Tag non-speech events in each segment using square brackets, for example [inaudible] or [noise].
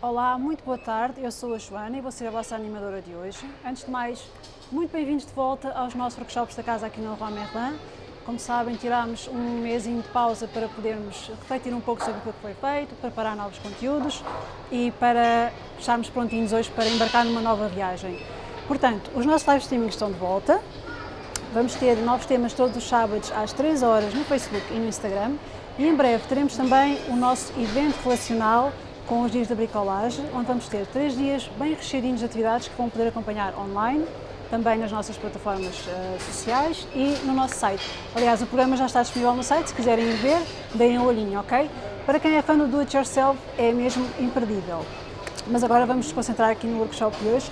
Olá, muito boa tarde. Eu sou a Joana e vou ser a vossa animadora de hoje. Antes de mais, muito bem-vindos de volta aos nossos workshops da casa aqui no Leroy Merlin. Como sabem, tirámos um mêsinho de pausa para podermos refletir um pouco sobre o que foi feito, preparar novos conteúdos e para estarmos prontinhos hoje para embarcar numa nova viagem. Portanto, os nossos live streamings estão de volta. Vamos ter novos temas todos os sábados às 3 horas no Facebook e no Instagram. E em breve teremos também o nosso evento relacional com os dias da bricolagem, onde vamos ter três dias bem recheadinhos de atividades que vão poder acompanhar online, também nas nossas plataformas uh, sociais e no nosso site. Aliás, o programa já está disponível no site, se quiserem ver, deem um olhinho, ok? Para quem é fã do Do It Yourself, é mesmo imperdível. Mas agora vamos nos concentrar aqui no workshop de hoje.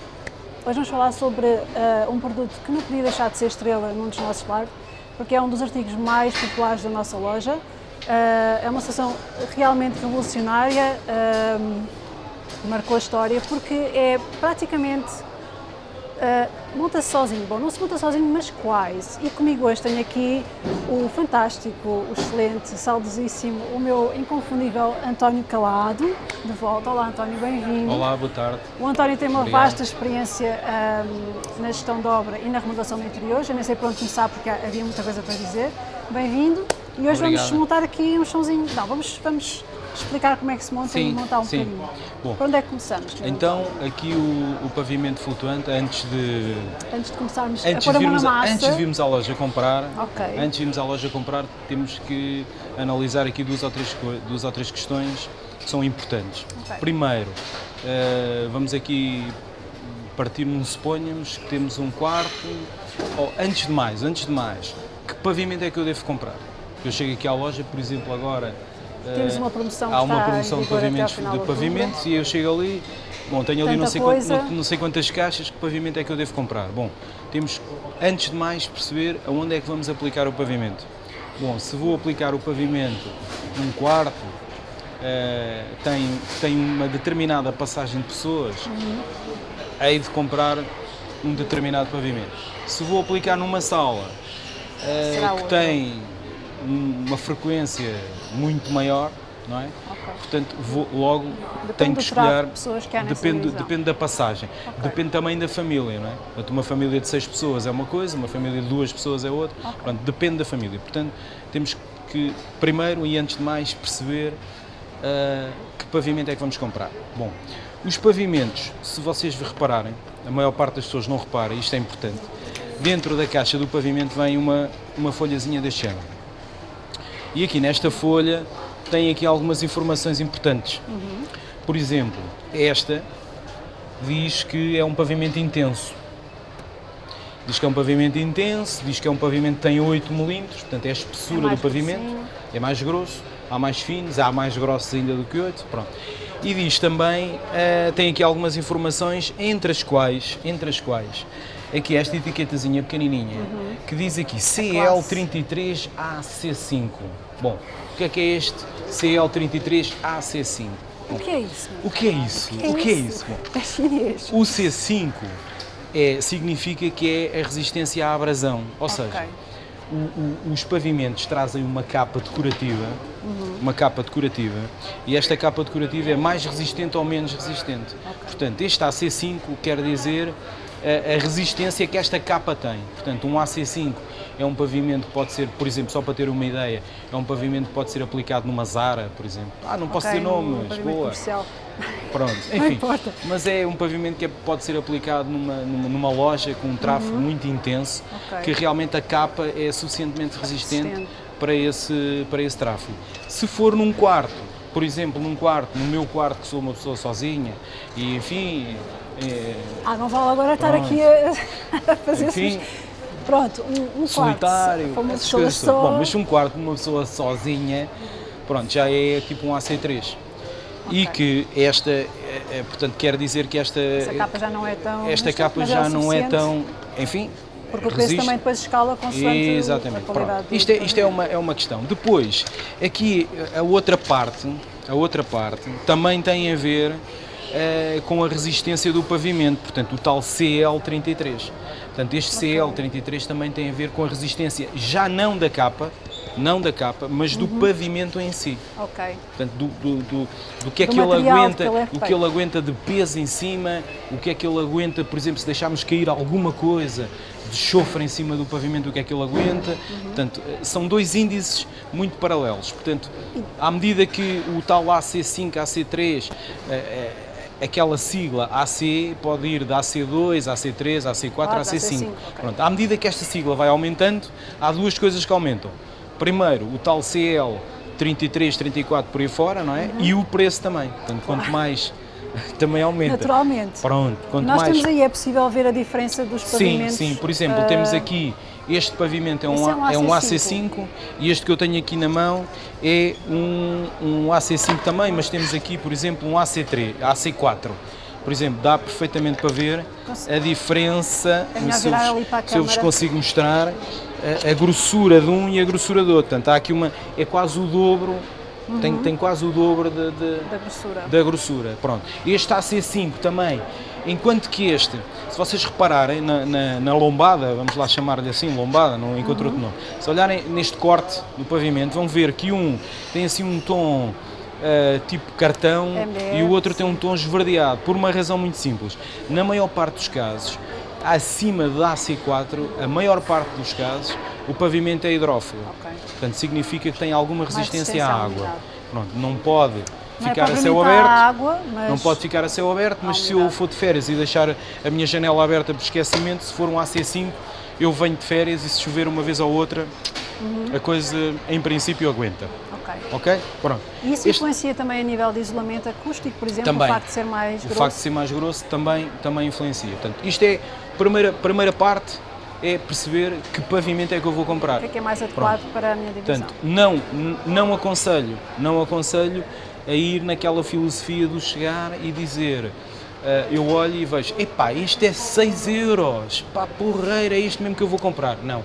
Hoje vamos falar sobre uh, um produto que não podia deixar de ser estrela num dos nossos lives, porque é um dos artigos mais populares da nossa loja, é uma situação realmente revolucionária, uh, marcou a história, porque é praticamente uh, monta-se sozinho. Bom, não se monta sozinho, mas quase. E comigo hoje tenho aqui o fantástico, o excelente, saudosíssimo, o meu inconfundível António Calado, de volta. Olá António, bem-vindo. Olá, boa tarde. O António tem uma Obrigado. vasta experiência um, na gestão de obra e na remodelação de interiores. Eu nem sei por onde começar porque havia muita coisa para dizer. Bem-vindo. E hoje Obrigado. vamos montar aqui um chãozinho. Não, vamos, vamos explicar como é que se monta sim, e montar um sim. bocadinho. Bom, Por onde é que começamos? Então, aqui o, o, pavimento flutuante, antes de... Antes de começarmos antes a pôr a mão na massa... Antes de virmos à loja comprar, okay. antes de virmos à loja comprar, temos que analisar aqui duas ou três, duas ou três questões que são importantes. Okay. Primeiro, uh, vamos aqui partir-nos, suponhamos que temos um quarto, ou antes de mais, antes de mais, que pavimento é que eu devo comprar? Eu chego aqui à loja, por exemplo, agora temos uma promoção há uma promoção de pavimentos, de pavimentos e eu chego ali, bom, tenho ali não sei, quantas, não, não sei, quantas caixas, que pavimento é que eu devo comprar? Bom, temos, antes de mais, perceber aonde é que vamos aplicar o pavimento. Bom, se vou aplicar o pavimento num quarto, uh, tem, tem uma determinada passagem de pessoas, uhum. hei de comprar um determinado pavimento. Se vou aplicar numa sala uh, que tem uma frequência muito maior, não é? Okay. Portanto, vou, logo depende tenho que escolher. pessoas que depende, depende da passagem. Okay. Depende também da família, não é? Portanto, uma família de seis pessoas é uma coisa, uma família de duas pessoas é outra. Okay. Portanto, depende da família. Portanto, temos que, primeiro e antes de mais, perceber uh, que pavimento é que vamos comprar. Bom, os pavimentos, se vocês repararem, a maior parte das pessoas não repara, isto é importante, dentro da caixa do pavimento vem uma, uma folhazinha deste género. E aqui nesta folha tem aqui algumas informações importantes. Uhum. Por exemplo, esta diz que é um pavimento intenso. Diz que é um pavimento intenso, diz que é um pavimento que tem 8 milímetros, portanto é a espessura é do pavimento, é mais grosso, há mais finos, há mais grossos ainda do que 8, pronto. E diz também, uh, tem aqui algumas informações, entre as quais, entre as quais, aqui esta etiquetazinha pequenininha, uhum. que diz aqui CL33AC5. Bom, o que é que é este CL33AC5? O que é isso? O que é isso? O que é isso? É chinês. O C5 é, significa que é a resistência à abrasão, ou okay. seja, o, o, os pavimentos trazem uma capa decorativa, uhum. uma capa decorativa, e esta capa decorativa é mais resistente ou menos resistente. Okay. Portanto, este AC5 quer dizer a, resistência que esta capa tem. Portanto, um AC5 é um pavimento que pode ser, por exemplo, só para ter uma ideia, é um pavimento que pode ser aplicado numa Zara, por exemplo. Ah, não posso okay, ter nomes, um boa. Comercial. Pronto, enfim. Mas é um pavimento que é, pode ser aplicado numa, numa, numa loja com um tráfego uhum. muito intenso, okay. que realmente a capa é suficientemente resistente para esse, para esse tráfego. Se for num quarto, por exemplo, num quarto, no meu quarto que sou uma pessoa sozinha, e enfim... É... Ah, não vale agora estar aqui a, [laughs] fazer enfim, Pronto, um, um solitário, quarto, coisas só... Bom, mas um quarto de uma pessoa sozinha, pronto, já é tipo um AC3. Okay. E que esta, é, é, portanto, quer dizer que esta... Esta capa já não é tão... Esta capa é já é não é tão... Enfim, porque o preço resiste. também depois escala consoante Exatamente. a qualidade. Pronto. Isto, é, isto é, uma, é uma questão. Depois, aqui a outra parte, a outra parte também tem a ver uh, com a resistência do pavimento, portanto o tal CL33. Portanto, este CL33 também tem a ver com a resistência já não da capa, não da capa, mas do pavimento em si. Ok. Portanto, do, do, do, do que é que ele aguenta, que ele é o que ele aguenta de peso em cima, o que é que ele aguenta, por exemplo, se deixarmos cair alguma coisa de chofre em cima do pavimento, o que é que ele aguenta. Uhum. Portanto, eh, são dois índices muito paralelos. Portanto, à medida que o tal AC5, AC3, eh, eh, aquela sigla AC pode ir da AC2, AC3, AC4, Ah, da AC5. AC5, ok. Pronto, à medida que esta sigla vai aumentando, há duas coisas que aumentam. Primeiro, o tal CL 33, 34 por aí fora, não é? Uhum. E o preço também. Portanto, quanto mais, [laughs] também aumenta. Naturalmente. Pronto, quanto Nós mais. temos aí, é possível ver a diferença dos Sim, pavimentos. sim. Por exemplo, ah, temos aqui este pavimento é um, é um é um AC5. AC5 e este que eu tenho aqui na mão é um, um AC5 também, mas temos aqui, por exemplo, um AC3, AC4. Por exemplo, dá perfeitamente para ver a diferença, É se eu, vos, se eu vos consigo mostrar, a, a grossura de um e a grossura do outro. Portanto, há aqui uma, é quase o dobro, Uhum. tem, tem quase o dobro de- de, Da grossura. da grossura. Pronto. Este AC5 também, enquanto que este, se vocês repararem na, na- na lombada, vamos lá chamar-lhe assim, lombada, não encontro outro nome, se olharem neste corte do pavimento, vão ver que um tem assim um tom ah, tipo cartão MDF, e o outro tem um tom esverdeado, por uma razão muito simples. Na maior parte dos casos, acima da AC4, a maior parte dos casos, o pavimento é hidrófilo. Ok. Portanto, significa que tem alguma resistência à água. Pronto, não pode Não é ficar a céu aberto. à água, mas Não pode ficar a céu aberto, mas se eu for de férias e deixar a minha janela aberta por esquecimento, se for um AC5, eu venho de férias e se chover uma vez ou outra, Uhum. a coisa em princípio aguenta. Ok. Ok? Pronto. E isso Este- influencia também a nível de isolamento acústico, por exemplo, Também. o facto de ser mais O grosso? facto de ser mais grosso também, também influencia. Portanto, isto é a primeira, primeira parte é perceber que pavimento é que eu vou comprar. O que é que é mais adequado para a minha divisão? Portanto, não, não aconselho, não aconselho a ir naquela filosofia do chegar e dizer, ah, eu olho e vejo, epá, isto é 6 euros, pá, porreira, é isto mesmo que eu vou comprar. Não,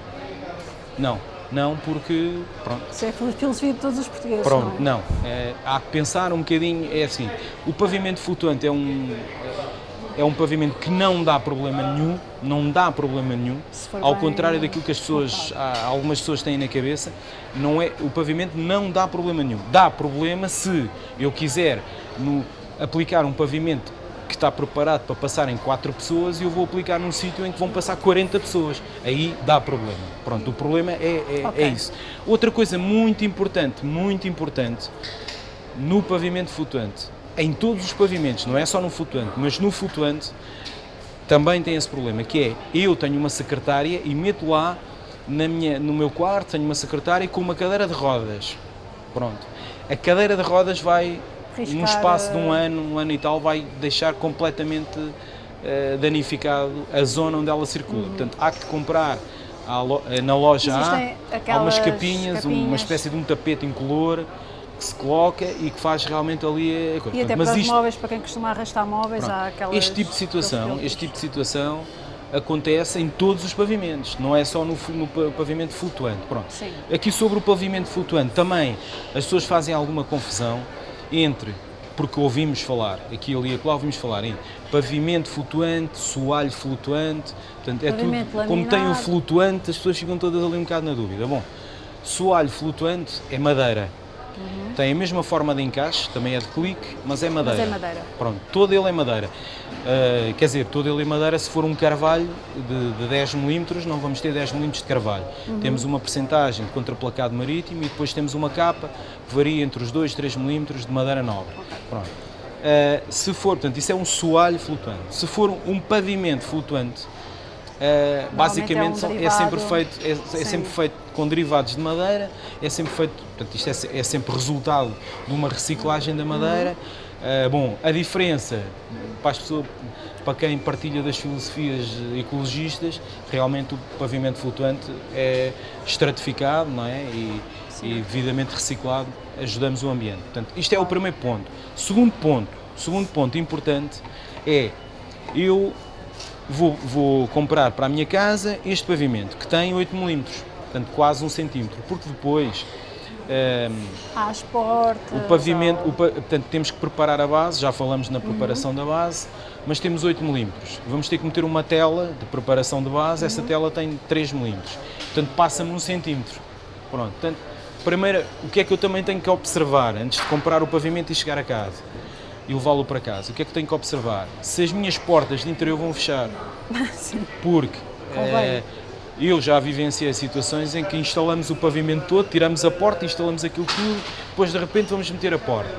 não, não, porque, pronto, Isso é a filosofia de todos os portugueses, Pronto, não é? não. É, há que pensar um bocadinho, é assim, o pavimento flutuante é um, é um pavimento que não dá problema nenhum, não dá problema nenhum, ao bem contrário daquilo que as pessoas, algumas pessoas têm na cabeça, não é, o pavimento não dá problema nenhum. Dá problema se eu quiser no- aplicar um pavimento que está preparado para passar em 4 pessoas e eu vou aplicar num sítio em que vão passar 40 pessoas. Aí dá problema. Pronto, o problema é, é, Ok. é isso. Outra coisa muito importante, muito importante, no pavimento flutuante, em todos os pavimentos, não é só no flutuante, mas no flutuante também tem esse problema, que é, eu tenho uma secretária e meto lá na minha, no meu quarto, tenho uma secretária com uma cadeira de rodas. Pronto. A cadeira de rodas vai, num Riscar, espaço de um eh, ano, um ano e tal, vai deixar completamente eh, danificado a zona onde ela circula. Portanto, há que comprar lo- eh, na loja Existem há, há umas aquelas capinhas, uma capinhas. espécie de um tapete incolor que se coloca e que faz realmente ali a coisa. E até para os isto- móveis, para quem costuma arrastar móveis, Pronto. há aquelas... Este tipo de situação, este tipo de situação acontece em todos os pavimentos, não é só no, no pa- pavimento flutuante. Pronto. Sim. Aqui sobre o pavimento flutuante também as pessoas fazem alguma confusão entre, porque ouvimos falar, aqui ali e acolá ouvimos falar em pavimento flutuante, soalho flutuante, portanto é Pavimento tudo, como tem o laminado. flutuante, as pessoas ficam todas ali um bocado na dúvida. Bom, soalho flutuante é madeira. Tem a mesma forma de encaixe, também é de clique, mas é madeira. é madeira. Pronto, todo ele é madeira. Uh, quer dizer, todo ele é madeira se for um carvalho de, de 10 mm, não vamos ter 10 mm de carvalho. Temos uma percentagem de contraplacado marítimo e depois temos uma capa que varia entre os 2 e 3 mm de madeira nobre. Pronto. Uh, se for, portanto, isso é um soalho flutuante. Se for um pavimento flutuante, uh, basicamente um são- é sempre feito é, é sempre feito com derivados de madeira, é sempre feito, portanto, isto é, é sempre resultado de uma reciclagem da madeira. Ah, bom, a diferença para as pessoas, para quem partilha das filosofias ecologistas, realmente o pavimento flutuante é estratificado, não é? E, e devidamente reciclado, ajudamos o ambiente. Portanto, isto é o primeiro ponto. Segundo ponto, segundo ponto importante é eu vou, vou comprar para a minha casa este pavimento que tem 8 mm, portanto quase um centímetro, porque depois ehm, Há as portas... o pavimento, há- o portanto temos que preparar a base, já falamos na preparação da base, mas temos 8 mm. Vamos ter que meter uma tela de preparação de base, essa tela tem 3 mm, portanto passa-me um centímetro. Pronto, portanto, primeiro, o que é que eu também tenho que observar antes de comprar o pavimento e chegar a casa e levá-lo para casa? O que é que tenho que observar? Se as minhas portas de interior vão fechar. [laughs] Sim. Porque eh, eu já vivenciei situações em que instalamos o pavimento todo, tiramos a porta, instalamos aquilo tudo, depois de repente vamos meter a porta.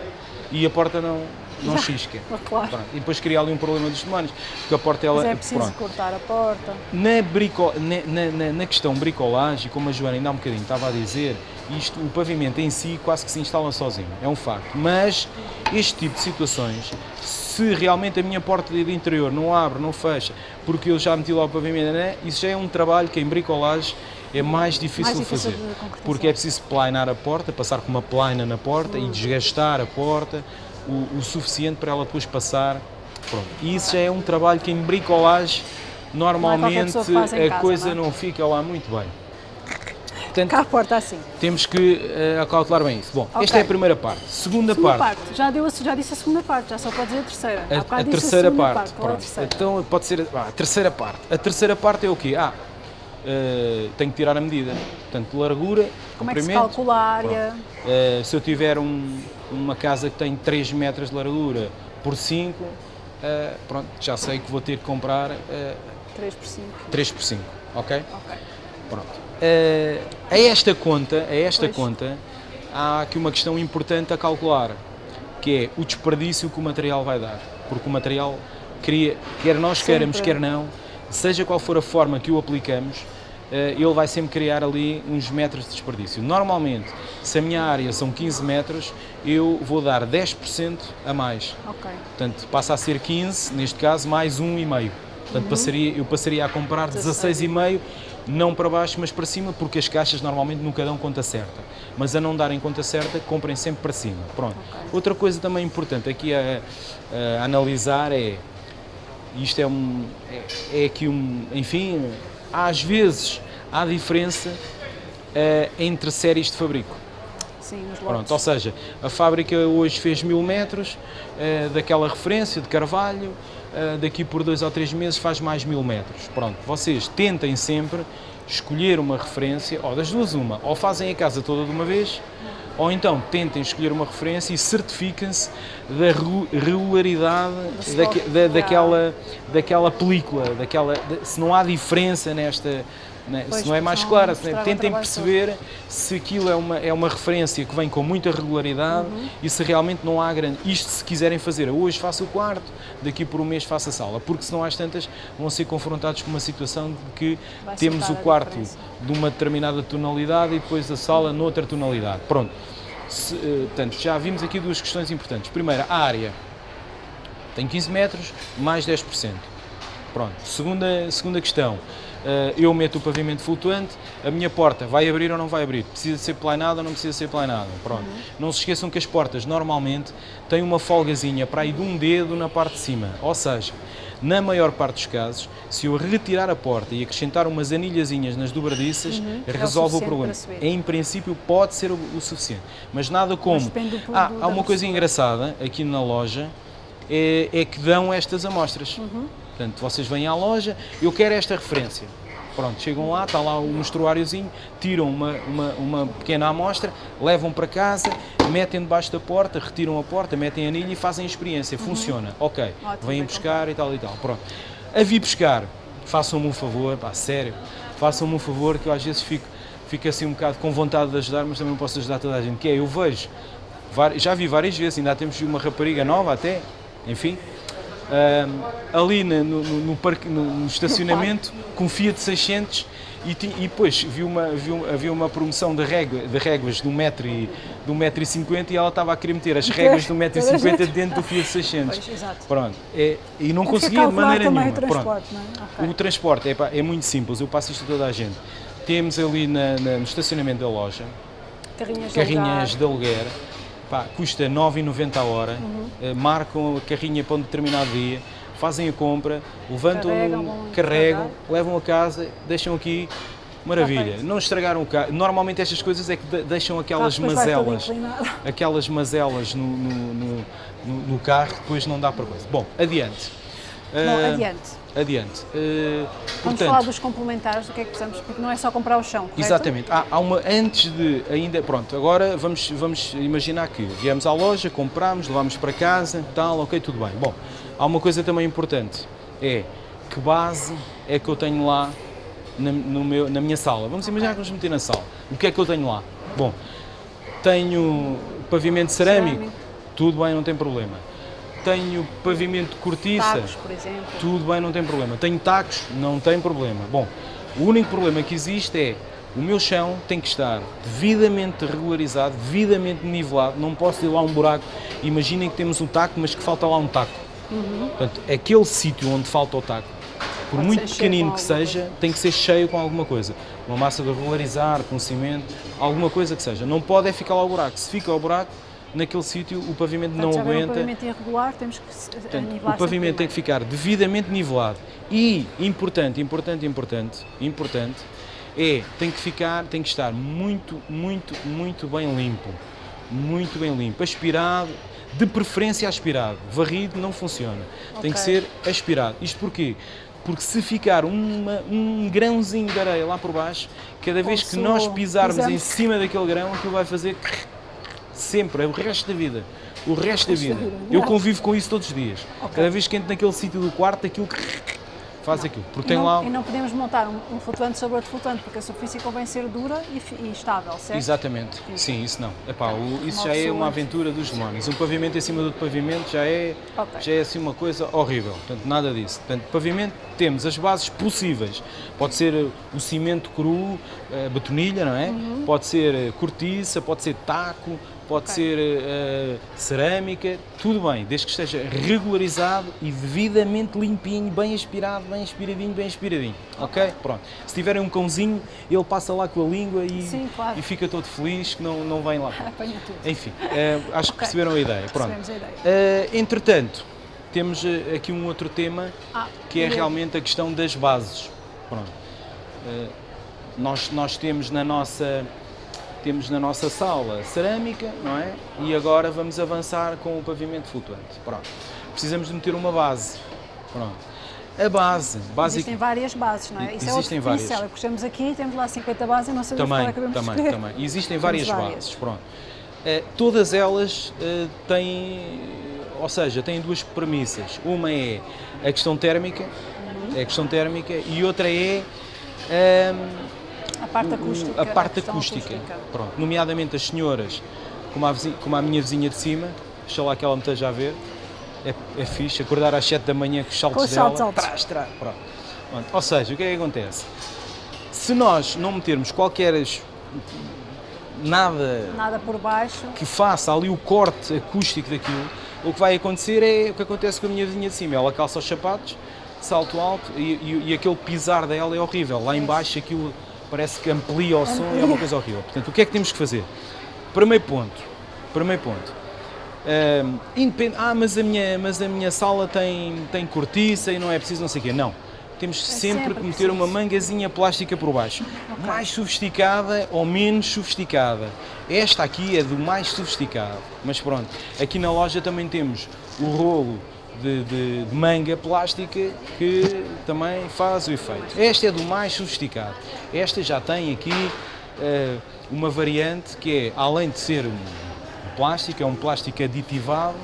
E a porta não, não chisca. [laughs] Claro. Pronto. E depois cria ali um problema dos demónios, porque a porta ela. Mas é preciso pronto. cortar a porta. Na, brico, na, na- na- questão bricolagem, como a Joana ainda há um bocadinho estava a dizer, isto, o pavimento em si quase que se instala sozinho, é um facto. Mas este tipo de situações, se realmente a minha porta de interior não abre, não fecha, porque eu já meti lá o pavimento, né, isso já é um trabalho que em bricolagem é mais difícil, Mais difícil fazer. porque é preciso plainar a porta, passar com uma plaina na porta Hum. e desgastar a porta o, o suficiente para ela depois passar. Pronto. E isso já é um trabalho que em bricolagem normalmente em a casa, coisa não é? não fica lá muito bem. Portanto, Cá a porta assim. temos que acautelar bem isso. Bom, Ok. esta é a primeira parte. Segunda, Segunda parte. parte. Já, deu, a- já disse a segunda parte, já só pode dizer a terceira. A, a terceira segunda parte. Qual é a terceira? Então pode ser ah, a terceira parte. A terceira parte é o quê? Ah, eh, tenho que tirar a medida. Portanto, largura, Como é que se calcula a área? Eh, se eu tiver um- uma casa que tem 3 metros de largura por 5, eh, pronto, já sei que vou ter que comprar eh, 3 por 5. 3 por 5, ok? Ok. Pronto. Eh, a esta conta, a esta Pois. conta, há aqui uma questão importante a calcular, que é o desperdício que o material vai dar. Porque o material cria, quer nós queiramos, Sempre. quer não, seja qual for a forma que o aplicamos, ele vai sempre criar ali uns metros de desperdício. Normalmente, se a minha área são 15 metros, eu vou dar 10% a mais. Ok. Portanto, passa a ser 15, neste caso, mais 1,5. Portanto, passaria, eu passaria a comprar 16,5, não para baixo, mas para cima, porque as caixas normalmente nunca dão conta certa. Mas a não darem conta certa, comprem sempre para cima. Pronto. Outra coisa também importante aqui a, a analisar é, isto é um, é, é aqui um, enfim, às vezes há diferença eh, entre séries de fabrico. Sim, nos lotes. Pronto, ou seja, a fábrica hoje fez mil metros eh, daquela referência de carvalho, eh, daqui por dois ou três meses faz mais mil metros. Pronto, vocês tentem sempre escolher uma referência, ou das duas uma, ou fazem a casa toda de uma vez, ou então tentem escolher uma referência e certifiquem-se da regu- regularidade da- daquela, daquela película, daquela, se não há diferença nesta, né, Pois, se não é mais clara, se- tentem perceber se aquilo é uma, é uma referência que vem com muita regularidade Uhum. e se realmente não há grande. Isto se quiserem fazer, hoje faço o quarto, daqui por um mês faço a sala, porque senão às tantas vão ser confrontados com uma situação de que Vai temos o quarto de uma determinada tonalidade e depois a sala noutra tonalidade. Pronto. Se, eh, portanto, já vimos aqui duas questões importantes. Primeira, a área. Tem 15 metros, mais 10%. Pronto. Segunda, segunda questão. Eh, eu meto o pavimento flutuante, a minha porta vai abrir ou não vai abrir? Precisa ser plainada ou não precisa ser plainada? Pronto. Não se esqueçam que as portas normalmente têm uma folgazinha para aí de um dedo na parte de cima. Ou seja, na maior parte dos casos, se eu retirar a porta e acrescentar umas anilhazinhas nas dobradiças, É o resolve o suficiente problema. Em princípio pode ser o, o suficiente, mas nada como. do- ah, há uma coisa engraçada aqui na loja, é, é que dão estas amostras. Uhum. Portanto, vocês vêm à loja, eu quero esta referência. Pronto, chegam lá, está lá o mostruáriozinho, tiram uma, uma, uma pequena amostra, levam para casa, metem debaixo da porta, retiram a porta, metem a anilha e fazem a experiência. Funciona, ok. Uhum. Ótimo, Vêm bem buscar e tal e tal. Pronto. A vir buscar, façam-me um favor, pá, sério, façam-me um favor que eu às vezes fico, fico assim um bocado com vontade de ajudar, mas também não posso ajudar toda a gente. Que é, eu vejo, já vi várias vezes, ainda temos uma rapariga nova até, enfim, ali no, no- no parque, no, estacionamento, com Fiat 600 e, e depois vi uma, vi um- havia uma promoção de, régua, de réguas de 1,50m e, de 1,50m e ela estava a querer meter as réguas de 1,50m dentro do Fiat 600. Pois. Pronto, é, e não É conseguia de maneira nenhuma. o transporte, é? Ok. O transporte é, pá, é muito simples, eu passo isto a toda a gente. Temos ali na- na- no estacionamento da loja Carrinhas, carrinhas de de aluguer, pá, custa 9,90 a hora, Uhum. eh, marcam a carrinha para um determinado dia, fazem a compra, levantam, Carregam, carregam, levam a casa, deixam aqui, maravilha. Não estragaram o carro. Normalmente estas coisas é que de- deixam aquelas vai todo mazelas, [laughs] aquelas mazelas no, no- no- no- no carro, depois não dá para coisa. Bom, adiante. Bom, Ah, adiante. Adiante. Uh, Vamos portanto, falar dos complementares, do que é que precisamos, porque não é só comprar o chão, correto? Exatamente. Há, há uma antes de ainda, pronto, agora vamos vamos imaginar que viemos à loja, compramos, levámos para casa, tal, OK, tudo bem. Bom, há uma coisa também importante, é que base é que eu tenho lá na, no meu, na minha sala. Vamos imaginar que vamos meter na sala. O que é que eu tenho lá? Bom, tenho pavimento cerâmico, Cerâmico. tudo bem, não tem problema. Tenho pavimento de cortiça, Tacos, por exemplo. tudo bem, não tem problema. Tenho tacos, não tem problema. Bom, o único problema que existe é o meu chão tem que estar devidamente regularizado, devidamente nivelado. Não posso ir lá um buraco. Imaginem que temos um taco, mas que falta lá um taco. Portanto, aquele sítio onde falta o taco, por Pode muito pequenino que seja, tem que ser cheio com alguma coisa. Uma massa de regularizar, com cimento, alguma coisa que seja. Não pode é ficar lá o buraco. Se fica o buraco, naquele sítio o pavimento Portanto, não aguenta. um pavimento irregular, temos que se- Portanto, nivelar o pavimento tem que ficar devidamente nivelado. E importante, importante, importante, importante é tem que ficar, tem que estar muito, muito, muito bem limpo, muito bem limpo, aspirado, de preferência aspirado, varrido não funciona, tem que ser aspirado. Isto porquê? Porque se ficar uma- um grãozinho de areia lá por baixo, cada vez que nós o pisarmos em cima daquele grão, aquilo vai fazer sempre, é o resto da vida. O resto da vida. Eu convivo com isso todos os dias. Ok. Cada vez que entro naquele sítio do quarto, aquilo [laughs] faz aquilo. Porque E tem não, lá. e não podemos montar um, um flutuante sobre outro flutuante, porque a superfície convém ser dura e, e estável, certo? Exatamente. Sim, isso não. Epá, o- isso já é uma aventura dos demónios. Um pavimento em cima do outro pavimento já é, Ok. já é assim uma coisa horrível. Portanto, nada disso. Portanto, pavimento temos as bases possíveis. Pode ser eh, o cimento cru, a betonilha, não é? Uhum. Pode ser eh, cortiça, pode ser taco, pode Ok. ser eh, cerâmica, tudo bem, desde que esteja regularizado e devidamente limpinho, bem aspirado, bem aspiradinho, bem aspiradinho. Ok? Pronto. Se tiverem um cãozinho, ele passa lá com a língua e, Sim, claro. e fica todo feliz que não, não vem lá. [laughs] Apanha tudo. Enfim, eh, acho que Ok. perceberam a ideia. Pronto. A ideia. Eh, entretanto, temos aqui um outro tema Ah, que é realmente a questão das bases. Pronto. Nós, nós temos na nossa temos na nossa sala cerâmica, não é? E agora vamos avançar com o pavimento flutuante. Pronto. Precisamos de meter uma base. Pronto. A base, Existem básica, várias bases, não é? Isso é Existem várias. diferencial. Puxamos aqui, temos lá 50 bases e não sabemos qual também, é que devemos também, escolher. também. Existem várias, várias. bases. Pronto. Eh, todas elas eh, têm, ou seja, têm duas premissas. Uma é a questão térmica, Uhum. é a questão térmica, e outra é ahm, A parte o- acústica. a parte questão acústica. Pronto, nomeadamente as senhoras, como a, vizinha- como a minha vizinha de cima, deixa lá que ela me esteja a ver, é, é fixe, acordar às 7 da manhã com os saltos Com os dela, saltos altos. trás, trás, pronto. Pronto, Ou seja, o que é que acontece? Se nós não metermos qualquer nada Nada por baixo. que faça ali o corte acústico daquilo, o que vai acontecer é o que acontece com a minha vizinha de cima. Ela calça os sapatos, salto alto e, e- e aquele pisar dela é horrível. Lá embaixo aquilo parece que amplia o som e é uma coisa horrível. Portanto, o que é que temos que fazer? Primeiro ponto. Primeiro ponto. Ahm, independ- ah, mas a minha, mas a minha sala tem, tem cortiça e não é preciso não sei o quê. Não. Temos sempre, sempre que meter preciso. uma mangazinha plástica por baixo. Mais sofisticada ou menos sofisticada. Esta aqui é do mais sofisticado. Mas pronto, aqui na loja também temos o rolo de, de- de manga plástica que também faz o efeito. Esta é do mais sofisticado. Esta já tem aqui eh, uma variante que é, além de ser um plástico, é um plástico aditivado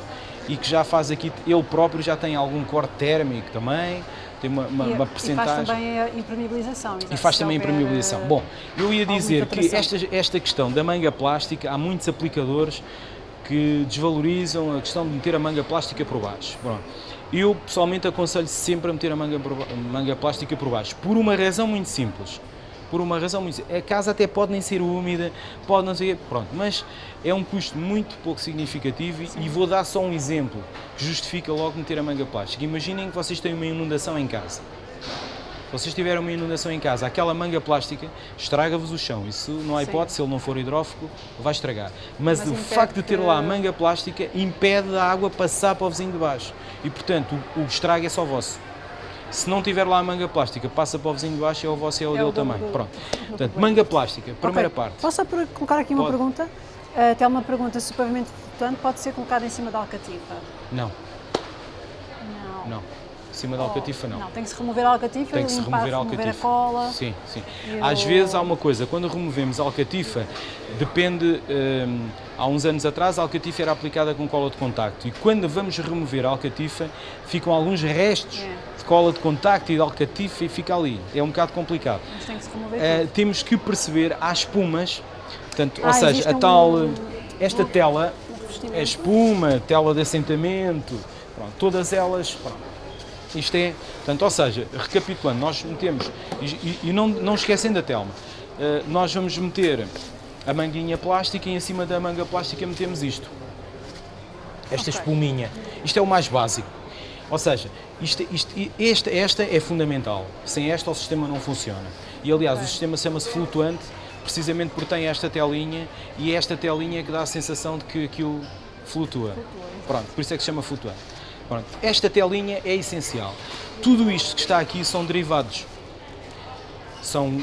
e que já faz aqui, ele próprio já tem algum corte térmico também, tem uma, uma, e, uma e percentagem. faz também a impermeabilização. E exato. faz também houver, impermeabilização. eh, Bom, eu ia dizer que esta, esta questão da manga plástica, há muitos aplicadores que desvalorizam a questão de meter a manga plástica por baixo. Pronto. Eu pessoalmente aconselho sempre a meter a manga, por manga plástica por baixo, por uma razão muito simples. Por uma razão muito simples. A casa até pode nem ser úmida, pode não ser. Pronto, mas é um custo muito pouco significativo e vou dar só um exemplo que justifica logo meter a manga plástica. Imaginem que vocês têm uma inundação em casa. Se vocês tiverem uma inundação em casa, aquela manga plástica estraga-vos o chão. Isso não há Sim. hipótese, se ele não for hidrófugo, vai estragar. Mas, Mas o facto de ter lá a manga plástica impede a água passar para o vizinho de baixo. E portanto, o, o estrago é só vosso. Se não tiver lá a manga plástica, passa para o vizinho de baixo, é o vosso e é o É dele também. do- Pronto. Portanto, manga plástica, primeira Ok. parte. Posso colocar aqui uma Pode. pergunta? Uh, Até uma pergunta se o pavimento flutuante pode ser colocado em cima da alcativa. Não, Não. não. Cima da alcatifa não. Não, tem que se remover a alcatifa, Tem que se remover a remover a alcatifa. cola. Sim, sim. Às o- vezes há uma coisa, quando removemos a alcatifa, depende. hum, há uns anos atrás a alcatifa era aplicada com cola de contacto e quando vamos remover a alcatifa ficam alguns restos É. de cola de contacto e de alcatifa e fica ali. É um bocado complicado. Mas tem que se remover tudo. temos que perceber há espumas, portanto, ou Ah, seja, existe a tal. um- esta um- tela Um é espuma, tela de assentamento, pronto, todas elas. pronto. Isto é, portanto, ou seja, recapitulando, nós metemos, e, e- não, não esquecendo da telma, eh, nós vamos meter a manguinha plástica e em cima da manga plástica metemos isto. Esta Ok. espuminha. Isto é o mais básico. Ou seja, isto, isto- esta, esta é fundamental. Sem esta o sistema não funciona. E aliás, o sistema chama-se flutuante precisamente porque tem esta telinha e é esta telinha que dá a sensação de que aquilo flutua. Pronto, por isso é que se chama flutuante. Pronto, esta telinha é essencial. Tudo isto que está aqui são derivados. São,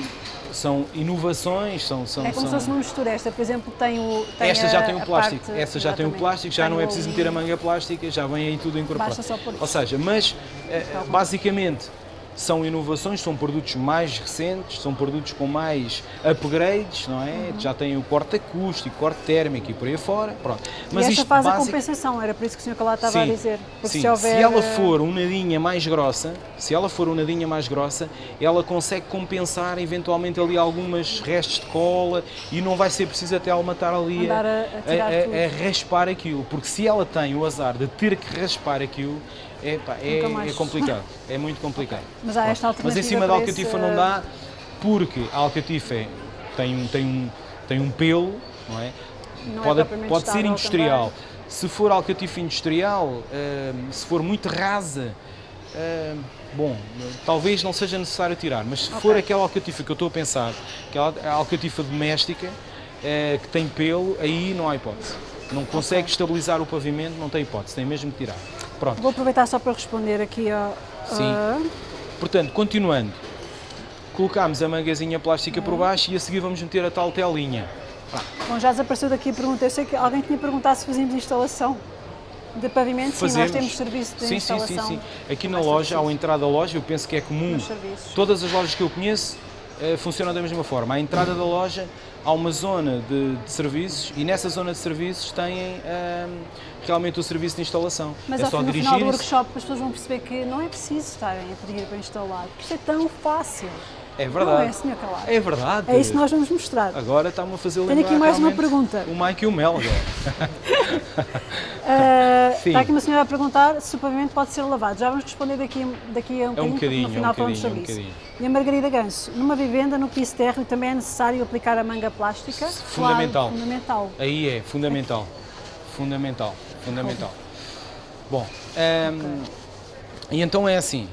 são inovações, são, são, É como se são- fosse uma mistura. Esta, por exemplo, tem o. Tem esta já tem o plástico, parte- essa já tem o plástico, já não é preciso meter a manga plástica, já vem aí tudo incorporado. Basta só pôr Ou seja, mas eh, bom. basicamente são inovações, são produtos mais recentes, são produtos com mais upgrades, não é? Uhum. Já tem o corte acústico, corte térmico e por aí fora, pronto. e esta faz a basic- compensação, era por isso que o Sr. Calado estava a Sim, dizer. Porque sim. se houver. ela eh, for um nadinha mais grossa, se ela for um nadinha mais grossa, ela consegue compensar eventualmente ali algumas restos de cola e não vai ser preciso até ela matar ali a- a a- a raspar aquilo, porque se ela tem o azar de ter que raspar aquilo, é, pá, é, mais. é complicado, [laughs] é muito complicado. Mas há esta Mas em alternativa cima da alcatifa esse- não dá, porque a alcatifa é- tem, um- tem, um, tem um pelo, não é? Não é pode propriamente pode ser industrial. também. Se for alcatifa industrial, hum, se for muito rasa, hum, bom, talvez não seja necessário tirar, mas se for Ok. aquela alcatifa que eu estou a pensar, aquela alcatifa doméstica, eh, que tem pelo, aí não há hipótese. Não consegue estabilizar o pavimento, não tem hipótese, tem mesmo que tirar. Pronto. Vou aproveitar só para responder aqui ao. Sim. a- Portanto, continuando, colocámos a mangazinha plástica por baixo e a seguir vamos meter a tal telinha. Bom, já desapareceu daqui a pergunta. Eu sei que alguém tinha perguntado se fazíamos instalação de pavimento. Sim, nós temos serviço de sim, sim, instalação. sim, sim. Aqui na loja, ao entrar da loja, eu penso que é comum. Todas as lojas que eu conheço eh, funcionam da mesma forma. À entrada da loja há uma zona de, de serviços e nessa zona de serviços têm ahm, realmente o serviço de instalação. Mas é ao só fim- no final do workshop as pessoas vão perceber que não é preciso estarem a pedir para instalar, porque isto é tão fácil. É Não é, verdade. Sr. Calado? É verdade. É isso que nós vamos mostrar. Agora está-me a fazer Tenho lembrar aqui mais uma pergunta. O Mike e o Mel. Ah, [laughs] Sim. está aqui uma senhora a perguntar se o pavimento pode ser lavado. Já vamos responder daqui, daqui a um, É um bocadinho, no é um final falamos sobre bocadinho, é um isso. E a Margarida Ganso, numa vivenda, no piso térreo, também é necessário aplicar a manga plástica? Fundamental. Claro, fundamental. Aí é fundamental. Fundamental. Fundamental. Bom, hum, e então é assim.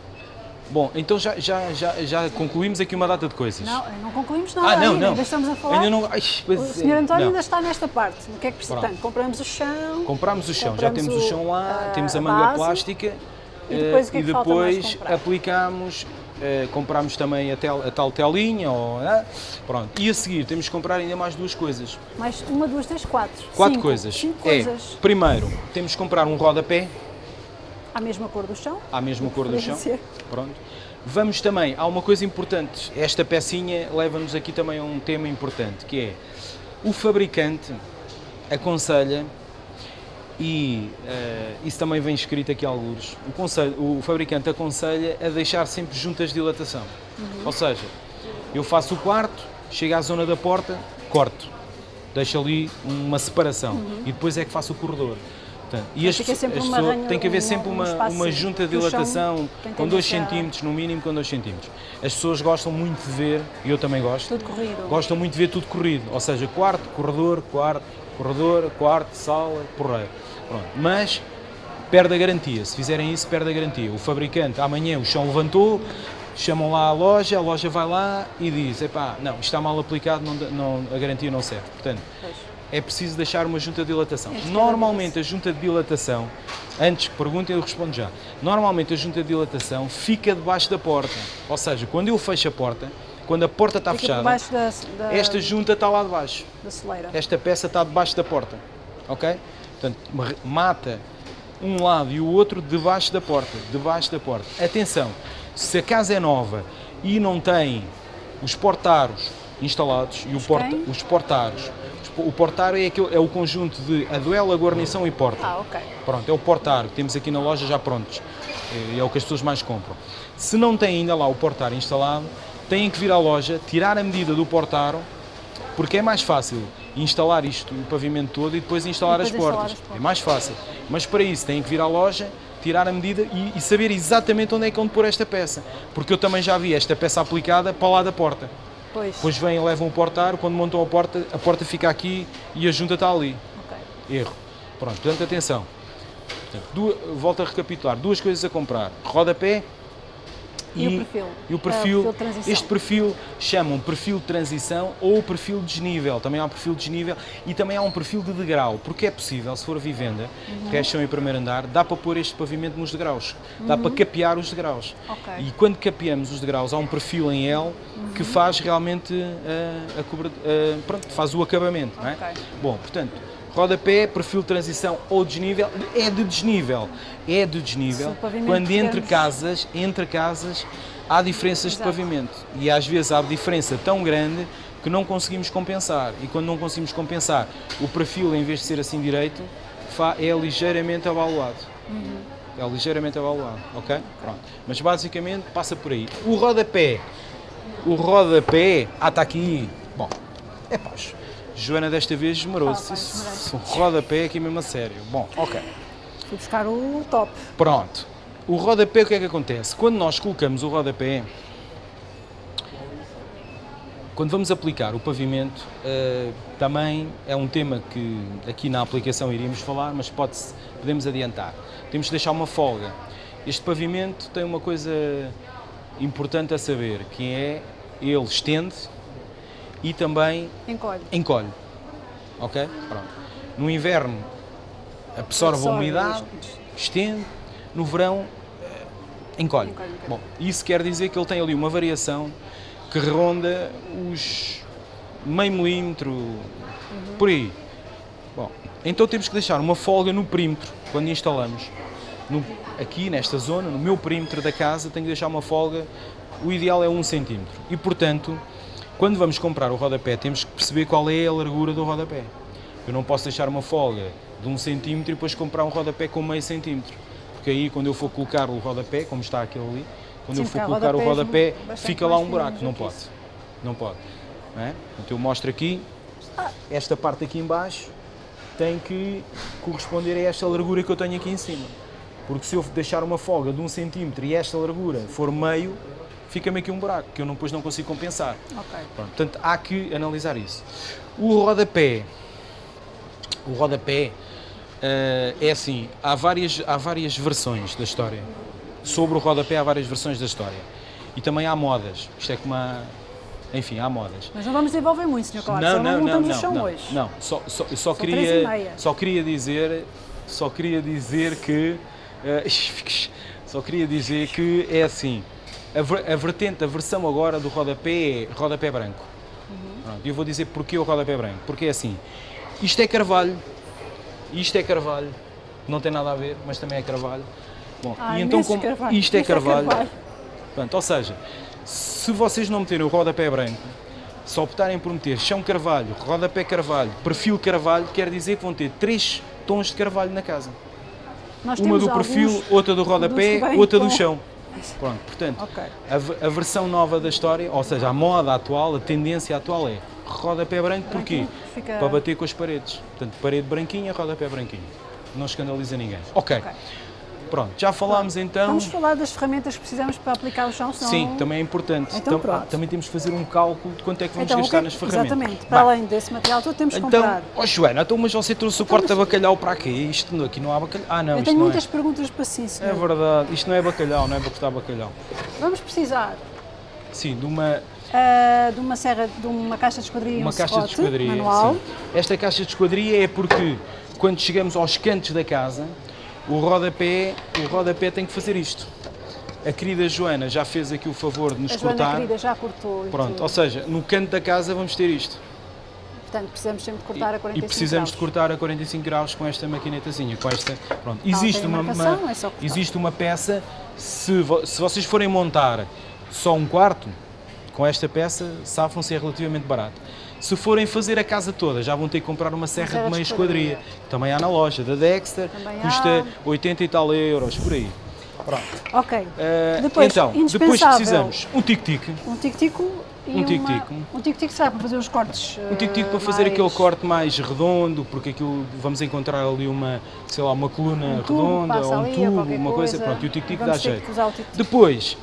Bom, então já, já, já, já concluímos aqui uma data de coisas. Não, não concluímos nada ah, não, ainda, não. ainda estamos a falar. Ainda não. Ai, O é, Sr. António não. ainda está nesta parte. O que é que precisa? Pronto. Portanto, compramos o chão, Compramos o chão, já temos o o- chão lá, a temos a manga base, plástica e depois eh, o que é e que mais depois aplicamos, eh, compramos também a, tel- a tal telinha, ou, ah, pronto. E a seguir temos que comprar ainda mais duas coisas. mais uma, duas, três, quatro. Quatro Cinco. coisas. Cinco é, coisas. primeiro, temos que comprar um rodapé, À mesma cor do chão. à mesma cor do chão. Pronto. Vamos também, há uma coisa importante, esta pecinha leva-nos aqui também a um tema importante, que é o fabricante aconselha, e eh, isso também vem escrito aqui alguns, o, conselho, o fabricante aconselha a deixar sempre juntas de dilatação. Ou seja, eu faço o quarto, chego à zona da porta, corto, deixo ali uma separação e depois é que faço o corredor. Portanto, e as, as pessoas- tem que haver sempre um uma, uma junta de dilatação com 2 tendência a- centímetros, no mínimo com 2 centímetros. As pessoas gostam muito de ver, e eu também gosto, Tudo corrido. gostam muito de ver tudo corrido, ou seja, quarto, corredor, quarto, corredor, quarto, sala, porreiro. Pronto. Mas perde a garantia, se fizerem isso, perde a garantia. O fabricante, amanhã o chão levantou, chamam lá a loja, a loja vai lá e diz, epá, não, isto está mal aplicado, não, não- a garantia não serve. Portanto, Pois. É preciso deixar uma junta de dilatação. Este Normalmente a junta de dilatação, antes que perguntem eu respondo já, normalmente a junta de dilatação fica debaixo da porta, ou seja, quando eu fecho a porta, quando a porta está Fica fechada, da, da, esta junta está lá debaixo, da soleira. esta peça está debaixo da porta, ok? Portanto, ma- mata um lado e o outro debaixo da porta, debaixo da porta. Atenção, se a casa é nova e não tem os portaros instalados e porta, os portaros, o portaro é, aquele, é o conjunto de aduela, guarnição e porta. Ah, ok. Pronto, é o portaro que temos aqui na loja já prontos. É, é o que as pessoas mais compram. Se não tem ainda lá o portaro instalado, têm que vir à loja, tirar a medida do portaro, porque é mais fácil instalar isto, o pavimento todo, e depois instalar, e depois as, instalar portas. as, portas. É mais fácil. Mas para isso têm que vir à loja, tirar a medida e, e, saber exatamente onde é que vão pôr esta peça. Porque eu também já vi esta peça aplicada para lá da porta. Pois. Depois vêm, levam o portar, quando montam a porta, a porta fica aqui e a junta está ali. Okay. Erro. Pronto, portanto, atenção. Portanto, duas, volto a recapitular. Duas coisas a comprar. Rodapé, e, e, o perfil? E o perfil, é, perfil este perfil chamam perfil de transição ou perfil de desnível. Também há um perfil de desnível e também há um perfil de degrau, porque é possível, se for vivenda, uhum. que é chão em primeiro andar, dá para pôr este pavimento nos degraus, uhum. dá para uhum. capear os degraus. Okay. E quando capeamos os degraus, há um perfil em L uhum. que faz realmente uh, a uh, pronto, faz o acabamento. Okay. Não é? Bom, portanto, Rodapé, perfil de transição ou desnível, é de desnível. É de desnível quando entre casas, entre casas há diferenças Exato. de pavimento. E às vezes há diferença tão grande que não conseguimos compensar. E quando não conseguimos compensar, o perfil, em vez de ser assim direito, é ligeiramente abaluado. Uhum. É ligeiramente abaluado, ok? Pronto. Mas basicamente passa por aí. O rodapé, o rodapé, ah, está aqui. Bom, é paz. Joana desta vez esmerou-se. Ah, um rodapé aqui mesmo a sério. Bom, ok. Fui buscar o top. Pronto. O rodapé, o que é que acontece? Quando nós colocamos o rodapé, quando vamos aplicar o pavimento, uh, também é um tema que aqui na aplicação iríamos falar, mas pode podemos adiantar. Temos de deixar uma folga. Este pavimento tem uma coisa importante a saber, que é ele estende e também encolhe. encolhe. Ok? Pronto. No inverno absorve, absorve a umidade, estende, no verão eh, encolhe. encolhe Bom, isso quer dizer que ele tem ali uma variação que ronda os meio milímetro, uhum. por aí. Bom, então temos que deixar uma folga no perímetro quando instalamos. No, aqui nesta zona, no meu perímetro da casa, tenho que deixar uma folga, o ideal é um centímetro. E portanto, quando vamos comprar o rodapé, temos que perceber qual é a largura do rodapé. Eu não posso deixar uma folga de um centímetro e depois comprar um rodapé com meio centímetro. Porque aí, quando eu for colocar o rodapé, como está aquele ali, quando Sim, eu for colocar o rodapé, fica lá um buraco. Não pode. Não pode. Não é? Então eu mostro aqui, esta parte aqui embaixo tem que corresponder a esta largura que eu tenho aqui em cima. Porque se eu deixar uma folga de um centímetro e esta largura for meio, fica-me aqui um buraco, que eu não, depois não consigo compensar. Okay. Pronto, portanto, há que analisar isso. O rodapé, o rodapé uh, é assim, há várias, há várias versões da história. Sobre o rodapé há várias versões da história. E também há modas. Isto é como uma... Enfim, há modas. Mas não vamos desenvolver muito, Sr. Colar, não, não, não, não, chão não, hoje. Não, só, só, só queria, só queria dizer, só queria dizer que, [laughs] uh, só queria dizer que é assim, a, a vertente, a versão agora do rodapé é rodapé branco. Uhum. E eu vou dizer porquê o rodapé branco. Porque é assim, isto é carvalho, isto é carvalho, não tem nada a ver, mas também é carvalho. Bom, ah, e então como carvalho. isto é carvalho, é carvalho. Pronto, ou seja, se vocês não meterem o rodapé branco, se optarem por meter chão carvalho, rodapé carvalho, perfil carvalho, quer dizer que vão ter três tons de carvalho na casa. Nós Uma do perfil, outra do rodapé, outra do chão. Pronto, portanto, okay. a, a, versão nova da história, ou seja, a moda atual, a tendência atual é rodapé branco, porquê? Fica... Para bater com as paredes. Portanto, parede branquinha, rodapé branquinho. Não escandaliza ninguém. Ok. okay. Pronto, já falámos pronto. então... Vamos falar das ferramentas que precisamos para aplicar o chão, senão... Sim, também é importante. Então, então ah, também temos que fazer um cálculo de quanto é que vamos então, gastar que... nas ferramentas. Exatamente, para além desse material todo temos que então, comprar. Ó oh, Joana, então, mas você trouxe o corte então, bacalhau para aqui? Isto aqui não há bacalhau? Ah não, Eu tenho muitas é. perguntas para si, senhor. É verdade, isto não é bacalhau, não é para cortar bacalhau. Vamos precisar... Sim, de uma... Uh, de uma serra, de uma caixa de esquadria uma um caixa de esquadria, manual. Sim. Esta caixa de esquadria é porque quando chegamos aos cantos da casa, o rodapé, o rodapé tem que fazer isto. A querida Joana já fez aqui o favor de nos a cortar. A querida já cortou. Pronto, ou seja, no canto da casa vamos ter isto. Portanto, precisamos sempre de cortar a 45 e precisamos graus. de cortar a 45 graus com esta maquinetazinha, com esta, pronto. Existe uma, marcação, uma- é cortar. existe uma peça, se, vo- se vocês forem montar só um quarto, com esta peça, safam-se é relativamente barato. Se forem fazer a casa toda, já vão ter que comprar uma serra de meia esquadria. Também há na loja da Dexter, Também custa há. 80 e tal euros, por aí. Pronto. Ok. Eh, Depois, então, depois precisamos um tic-tic, Um tic-tico e Um tic-tico. Um tic-tico será para fazer os cortes Um tic-tic para eh, fazer mais- aquele corte mais redondo, porque aquilo vamos encontrar ali uma, sei lá, uma coluna um redonda ou um tubo, uma coisa, pronto, e o tic-tic dá jeito. o tic-tic. Depois,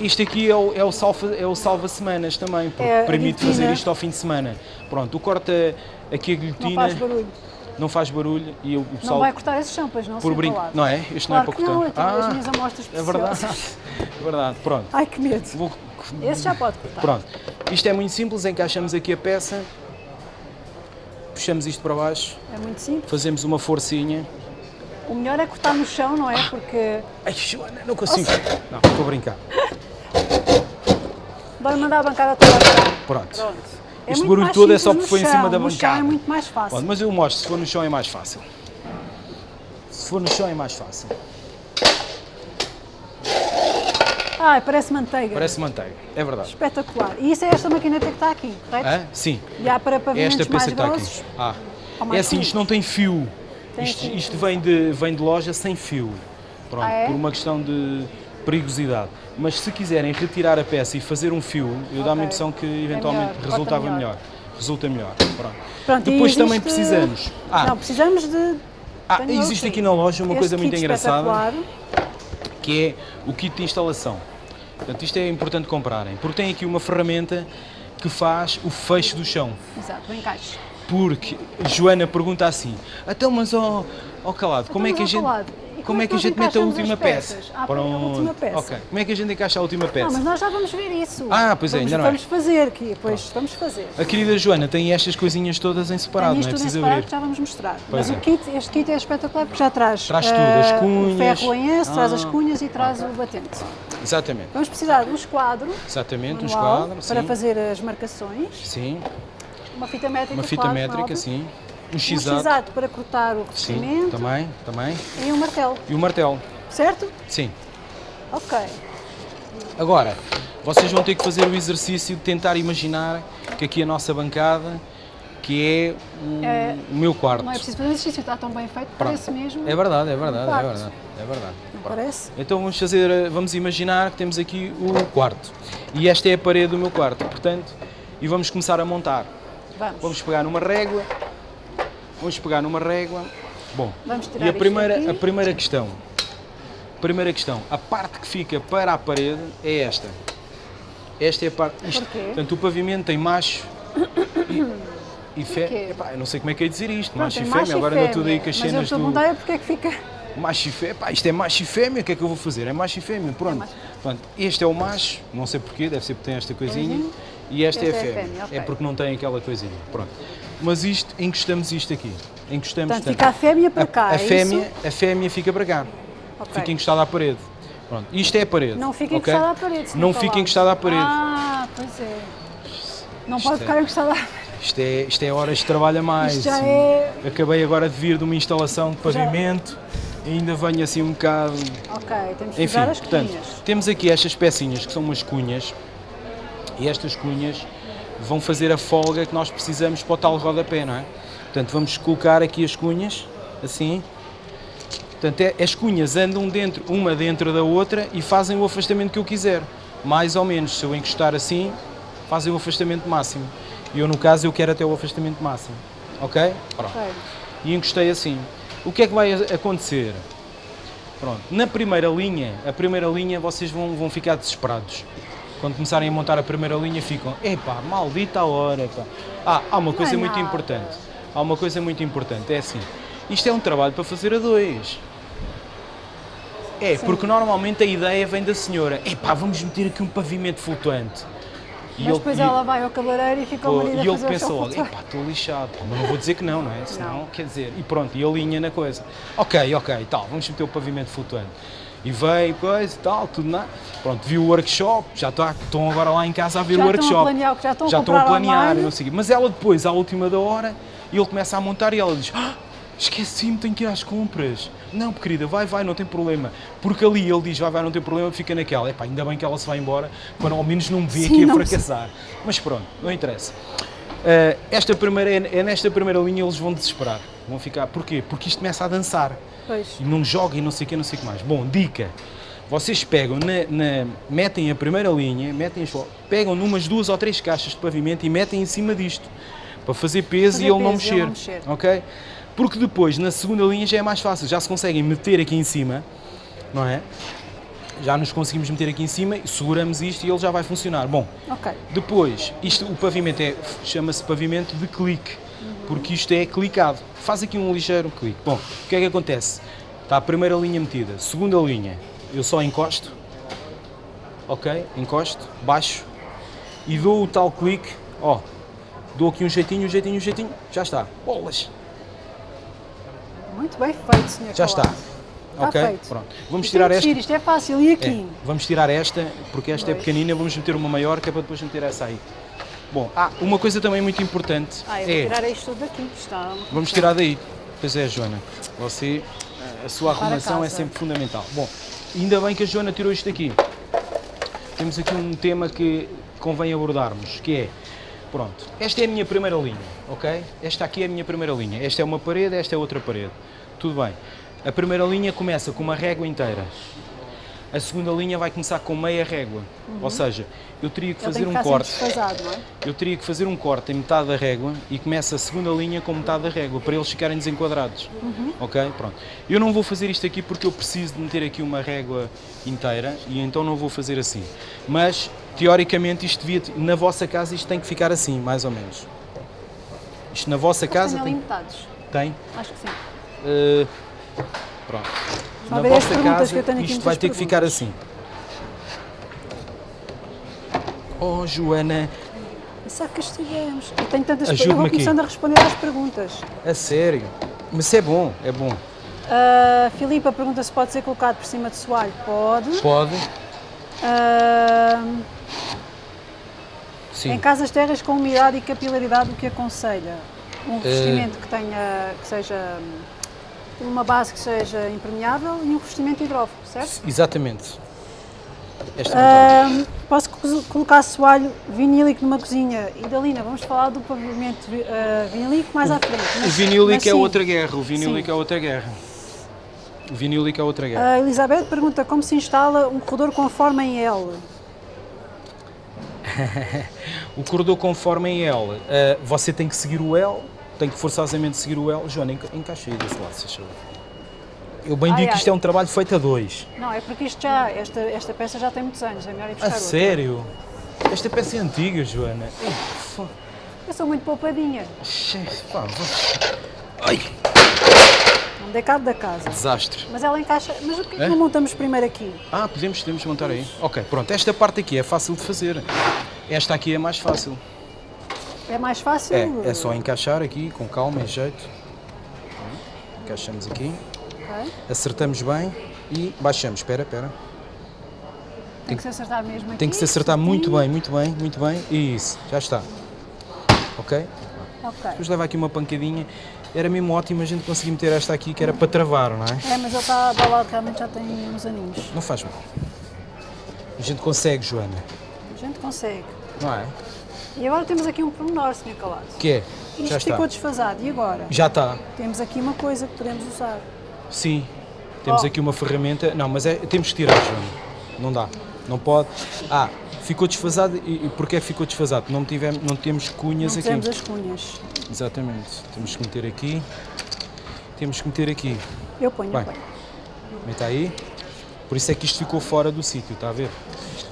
isto aqui é o, é o salva, é o salva-semanas também, porque É permite fazer isto ao fim de semana. Pronto, o corta aqui a Não guilhotina, faz barulho. não faz barulho e o Não pessoal vai cortar esses champas, não? por brinco, não é? Este Claro não é para não, cortar. então as minhas amostras é verdade, é verdade, pronto. Ai, que medo. Vou- Esse já pode cortar. Pronto, isto é muito simples, encaixamos aqui a peça, puxamos isto para baixo, É muito simples. fazemos uma forcinha. O melhor é cortar no chão, não é? Porque Ai, Joana, não consigo. Não, estou a brincar. vai mandar a bancada toda. Pronto. Pronto. É Este barulho todo é só porque foi em chão. cima da No chão bancada. é muito mais fácil. Pronto, mas eu mostro, se for no chão é mais fácil. Se for no chão é mais fácil. Ai, parece manteiga. Parece manteiga, é verdade. Espetacular. E isso é esta maquineta que está aqui, correto? Hã? Sim, E há para é pavimentos esta mais peça que está grossos? aqui. Ah. É assim, isto não tem fio. Isto, isto vem, de, vem de loja sem fio. Pronto, Ah, é? por uma questão de perigosidade. Mas se quiserem retirar a peça e fazer um fio, eu dá-me a impressão que É eventualmente melhor, corta resultava melhor. melhor. Resulta melhor. Pronto. Pronto, Depois também existe- precisamos. Ah, Não, precisamos de... ah, tenho existe aqui. na loja uma coisa muito engraçada. que é o kit de instalação. Portanto, isto é importante comprarem, porque tem aqui uma ferramenta que faz o fecho do chão. Exato, o encaixe. Porque Joana pergunta assim: então, mas ó ó calado, como é Então, que a ó, gente. Calado, Como é que a gente mete a última peça? Ah, põe a última peça. Ok. Como é que a gente encaixa a última peça? mas nós já vamos ver isso. Ah, pois é, vamos, ainda não é. Vamos fazer aqui, depois vamos fazer. A querida Joana tem estas coisinhas todas em separado, não é preciso separado abrir. já vamos mostrar. Pois Mas é. o kit, este kit é espetacular porque já traz, Traz tudo, as ah, cunhas. o ferro em S, traz as Ah. cunhas e traz o batente. Exatamente. Vamos precisar de um esquadro Exatamente, um esquadro, para sim. fazer as marcações, Sim, uma fita métrica, uma fita claro, é métrica, sim. Um um x-ato. x para cortar o Sim, revestimento também, também. e um martelo, E o martelo, certo? sim. Ok. Agora, vocês vão ter que fazer o exercício de tentar imaginar que aqui a nossa bancada, que é o, É, o meu quarto. Não é preciso fazer um exercício, está tão bem feito, parece mesmo. É verdade, é verdade, é quarto. verdade, é verdade. Não parece? Então vamos fazer, vamos imaginar que temos aqui o quarto. E esta é a parede do meu quarto, portanto, e vamos começar a montar. Vamos. Vamos pegar numa régua. Vamos pegar numa régua. Bom, e a primeira, a primeira questão. Primeira questão, a parte que fica para a parede é esta. Esta é a parte. Isto, Porquê? portanto, o pavimento tem macho e, e fé. Epá, eu não sei como é que é dizer isto. Pronto, macho e fêmea, agora anda tudo aí com as Mas eu cenas estou a do. perguntar é porque é que fica... Macho e fêmea, pá, isto é macho e fêmea, o que é que eu vou fazer? É macho e fêmea, pronto. macho. Pronto, este é o macho, não sei porquê, deve ser porque tem esta coisinha, Uhum. E esta é a Esta é a fêmea. É porque não tem aquela coisinha, pronto. Mas isto, encostamos isto aqui, encostamos, Portanto, fica a fêmea para cá, a, é fêmea, isso? a fêmea fica para cá, Ok. fica encostada à parede. Pronto, isto é a parede. Não fica ok? encostada à parede. Não fica encostada à parede. Ah, pois é. Não Isto pode é- ficar encostada à parede. Isto é, isto é horas de trabalho a mais. Isto já é... Acabei agora de vir de uma instalação de pavimento, e ainda venho assim um bocado Ok, temos que Enfim, as portanto, cunhas. temos aqui estas pecinhas que são umas cunhas e estas cunhas vão fazer a folga que nós precisamos para o tal rodapé, não é? Portanto, vamos colocar aqui as cunhas, assim. Portanto, é- as cunhas andam dentro, uma dentro da outra e fazem o afastamento que eu quiser. Mais ou menos, se eu encostar assim, fazem o afastamento máximo. E eu, no caso, eu quero até o afastamento máximo. Ok? Pronto Ok. e encostei assim. O que é que vai acontecer? Pronto, na primeira linha, a primeira linha vocês vão, vão ficar desesperados. Quando começarem a montar a primeira linha ficam, epá, maldita a hora, pá. Ah, há uma coisa é muito importante. Há uma coisa muito importante, é assim, isto é um trabalho para fazer a dois. É, porque normalmente a ideia vem da senhora, epá, vamos meter aqui um pavimento flutuante. E Mas ele- depois ela vai ao cabeleireiro e fica Pô, marido e a ele pensa logo, epá, estou lixado, mas não vou dizer que não, não é? Senão, quer dizer, e pronto, e alinha na coisa. Ok, ok, tal, vamos meter o pavimento flutuante. E veio, coisa e tal, tudo na. Pronto, viu o workshop, já está, estão agora lá em casa a ver Já o estão a workshop. planear já estão a já estão a planear, não sei. Mas ela depois, à última da hora, ele começa a montar e ela diz: ah, esqueci-me, tenho que ir às compras. Não, querida, vai, vai, não tem problema. Porque ali ele diz: vai, vai, não tem problema, fica naquela. Epá, ainda bem que ela se vai embora, para ao menos não me Sim, aqui a fracassar. Mas pronto, não interessa. Uh, esta primeira, é, é nesta primeira linha eles vão desesperar. Vão ficar. Porquê? Porque isto começa a dançar. Pois. E não joga e não sei o que, não sei o que mais. Bom, dica. Vocês pegam, na, na- metem a primeira linha, metem as pegam numas duas ou três caixas de pavimento e metem em cima disto. Para fazer peso Fazer e ele não e ele mexer. não mexer. Ok? Porque depois, na segunda linha, já é mais fácil. Já se conseguem meter aqui em cima, não é? Já nos conseguimos meter aqui em cima, seguramos isto e ele já vai funcionar. Bom, Ok. depois, isto, o pavimento é, chama-se pavimento de clique, porque isto é clicado. Faz aqui um ligeiro clique. Bom, o que é que acontece? Está a primeira linha metida, segunda linha, eu só encosto, ok? Encosto, baixo e dou o tal clique, ó, dou aqui um jeitinho, um jeitinho, um jeitinho, já está. Bolas! Muito bem feito, senhor Já está. Calado. Está ok? feito. Pronto. Vamos é tirar esta. giro, Isto é fácil. E É, aqui? vamos tirar esta, porque esta é pequenina, vamos meter uma maior, que é para depois meter essa aí. Bom, ah, uma coisa também muito importante Ah, é. tirar isto tudo daqui, que está... Vamos tirar daí. Pois é, Joana. Você, a sua Para arrumação é sempre fundamental. Bom, ainda bem que a Joana tirou isto daqui. Temos aqui um tema que convém abordarmos, que é, pronto, esta é a minha primeira linha, ok? Esta aqui é a minha primeira linha. Esta é uma parede, esta é outra parede. Tudo bem. A primeira linha começa com uma régua inteira. A segunda linha vai começar com meia régua. Ou seja, eu teria que fazer um que ficar corte. é? Eu teria que fazer um corte em metade da régua e começa a segunda linha com metade da régua para eles ficarem desenquadrados. Ok? Pronto. Eu não vou fazer isto aqui porque eu preciso de meter aqui uma régua inteira e então não vou fazer assim. Mas teoricamente isto devia, na vossa casa isto tem que ficar assim, mais ou menos. Isto na vossa Mas casa tem tem Acho que sim. Uh, pronto. Só Na vossa casa que eu tenho aqui isto vai ter que ficar assim. Oh Joana, Só que estivemos. Eu tenho tantas perguntas. Eu vou aqui. começando a responder às perguntas. a sério. Mas é bom, é bom. A Filipa pergunta se pode ser colocado por cima de soalho. Pode. Pode? Ah, Sim. em casas terras com umidade e capilaridade, o que aconselha? Um Eh, revestimento que tenha, que seja hum, uma base que seja impermeável e um revestimento hidrófobo, certo? Exatamente. Esta. Ah, posso co- colocar assoalho vinílico numa cozinha? E Dalina, vamos falar do pavimento vi- ah, vinílico mais à frente. o mas- vinílico mas é outra guerra. O vinílico Sim. é outra guerra. O vinílico é outra guerra. A Elizabeth pergunta como se instala um corredor com forma em L. O [laughs] corredor conforme em L, eh, você tem que seguir o L, tem que forçosamente seguir o L. Joana, enca- encaixa aí desse lado, se achou. Eu bem Ai, digo que ai. isto é um trabalho feito a dois. Não, é porque isto já, esta, esta peça já tem muitos anos, é melhor ir buscar A outra. sério? Esta peça é antiga, Joana. Eu sou muito poupadinha, Xe, pá, Ai, não dei cabo da casa. desastre. Mas ela encaixa. Mas o que é que É? não montamos primeiro aqui? Ah, podemos, podemos montar aí. Ok, pronto. Esta parte aqui é fácil de fazer. Esta aqui é mais fácil. É mais fácil? É, é só encaixar aqui com calma e jeito. Encaixamos aqui, Ok. acertamos bem e baixamos. Espera, espera. Tem que se acertar mesmo aqui. Tem que se acertar muito bem, muito bem, muito bem. Isso, já está. Ok? Ok. Depois leva aqui uma pancadinha. Era mesmo ótimo a gente conseguir meter esta aqui que era para travar, não é? É, mas ele está ao lado, realmente já tem uns aninhos. Não faz mal. A gente consegue, Joana. A gente consegue. Não é? E agora temos aqui um pormenor, Sr. Calado. O que é? Isto Já está. ficou desfasado. E agora? Já está. Temos aqui uma coisa que podemos usar. Sim. Temos Oh. aqui uma ferramenta. Não, mas é, temos que tirar, Joana. Não dá. Não pode. Ah, ficou desfasado. E, e porquê ficou desfasado? Não, tivemos, não temos cunhas Não aqui. temos as cunhas. Exatamente. Temos que meter aqui. Temos que meter aqui. Eu ponho, Vai. eu ponho. Meta aí. Por isso é que isto ficou fora do sítio, está a ver?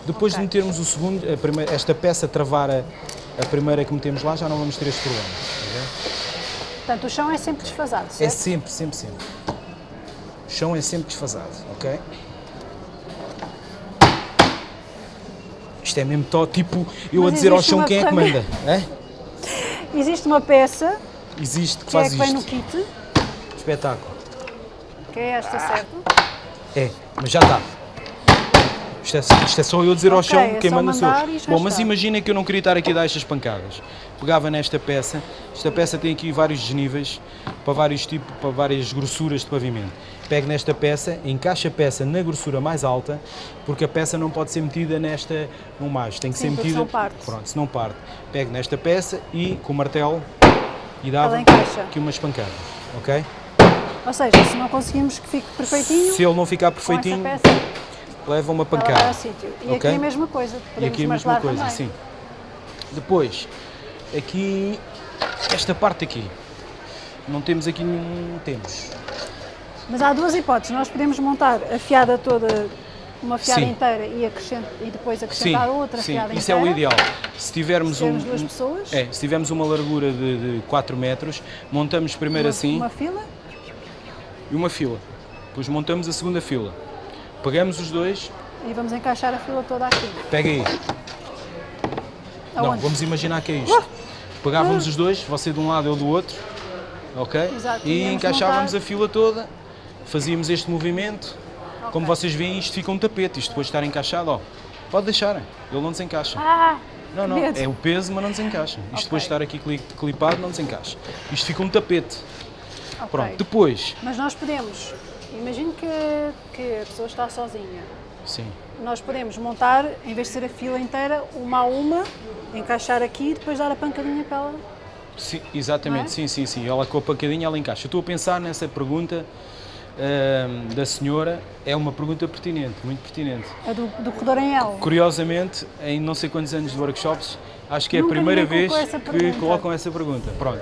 Depois de Ok. metermos o segundo, a primeira- esta peça travar a, a primeira que metemos lá, já não vamos ter este problema. ver? Portanto, o chão é sempre desfasado, É certo? sempre, sempre, sempre. O chão é sempre desfasado, ok? Isto é mesmo tó, tipo eu Mas a dizer ao chão quem é que [laughs] manda. É? Existe uma peça Existe que que é faz que vem no isto. kit, Espetáculo. que é esta, certo? É, mas já está. Isto é, isto é só eu dizer ao Ok, chão é quem só manda sou. Bom, mas imagina que eu não queria estar aqui a dar estas pancadas. Pegava nesta peça, esta peça tem aqui vários desníveis para vários tipos, para várias grossuras de pavimento. Pego nesta peça, encaixa a peça na grossura mais alta, porque a peça não pode ser metida nesta no mais, tem que Sim, ser metida. senão parte. Pronto, se não parte. Pego nesta peça e com o martelo e dava aqui umas pancadas, ok? Ou seja, se não conseguimos que fique perfeitinho, Se ele não ficar perfeitinho, leva uma ela pancada. sítio. E Ok? aqui é a mesma coisa, E aqui a mesma coisa, também. sim. Depois, aqui, esta parte aqui, não temos aqui nenhum, temos. Mas há duas hipóteses, nós podemos montar a fiada toda, uma fiada Sim. inteira e, acrescent- e depois Sim, acrescentar outra sim, fiada isso é inteira. o ideal. Se tivermos, Se tivermos um, duas pessoas. é, se tivermos uma largura de, de 4 metros, montamos primeiro uma, assim Uma fila, e uma fila. Depois montamos a segunda fila. Pegamos os dois, e vamos encaixar a fila toda aqui. pega aí. Não, Aonde? vamos imaginar que é isto. Pegávamos os dois, você de um lado eu do outro, ok? Exato, E encaixávamos montar- a fila toda, fazíamos este movimento. Como Ok. vocês veem, isto fica um tapete, isto depois de estar encaixado, ó, pode deixar, ele não desencaixa. Ah! Não, não, medo. é o peso, mas não desencaixa. Isto Ok. depois de estar aqui cli- clipado, não desencaixa. Isto fica um tapete. Ok. Pronto, depois, Mas nós podemos, imagino que, que a pessoa está sozinha. sim, Nós podemos montar, em vez de ser a fila inteira, uma a uma, encaixar aqui e depois dar a pancadinha para ela. sim exatamente, é? sim, sim, sim, ela com a pancadinha, ela encaixa. Eu estou a pensar nessa pergunta ahm, da senhora, é uma pergunta pertinente, muito pertinente. A do, do corredor em L. Curiosamente, em não sei quantos anos de workshops, acho que é Nunca a primeira vez que pergunta. colocam essa pergunta. Pronto.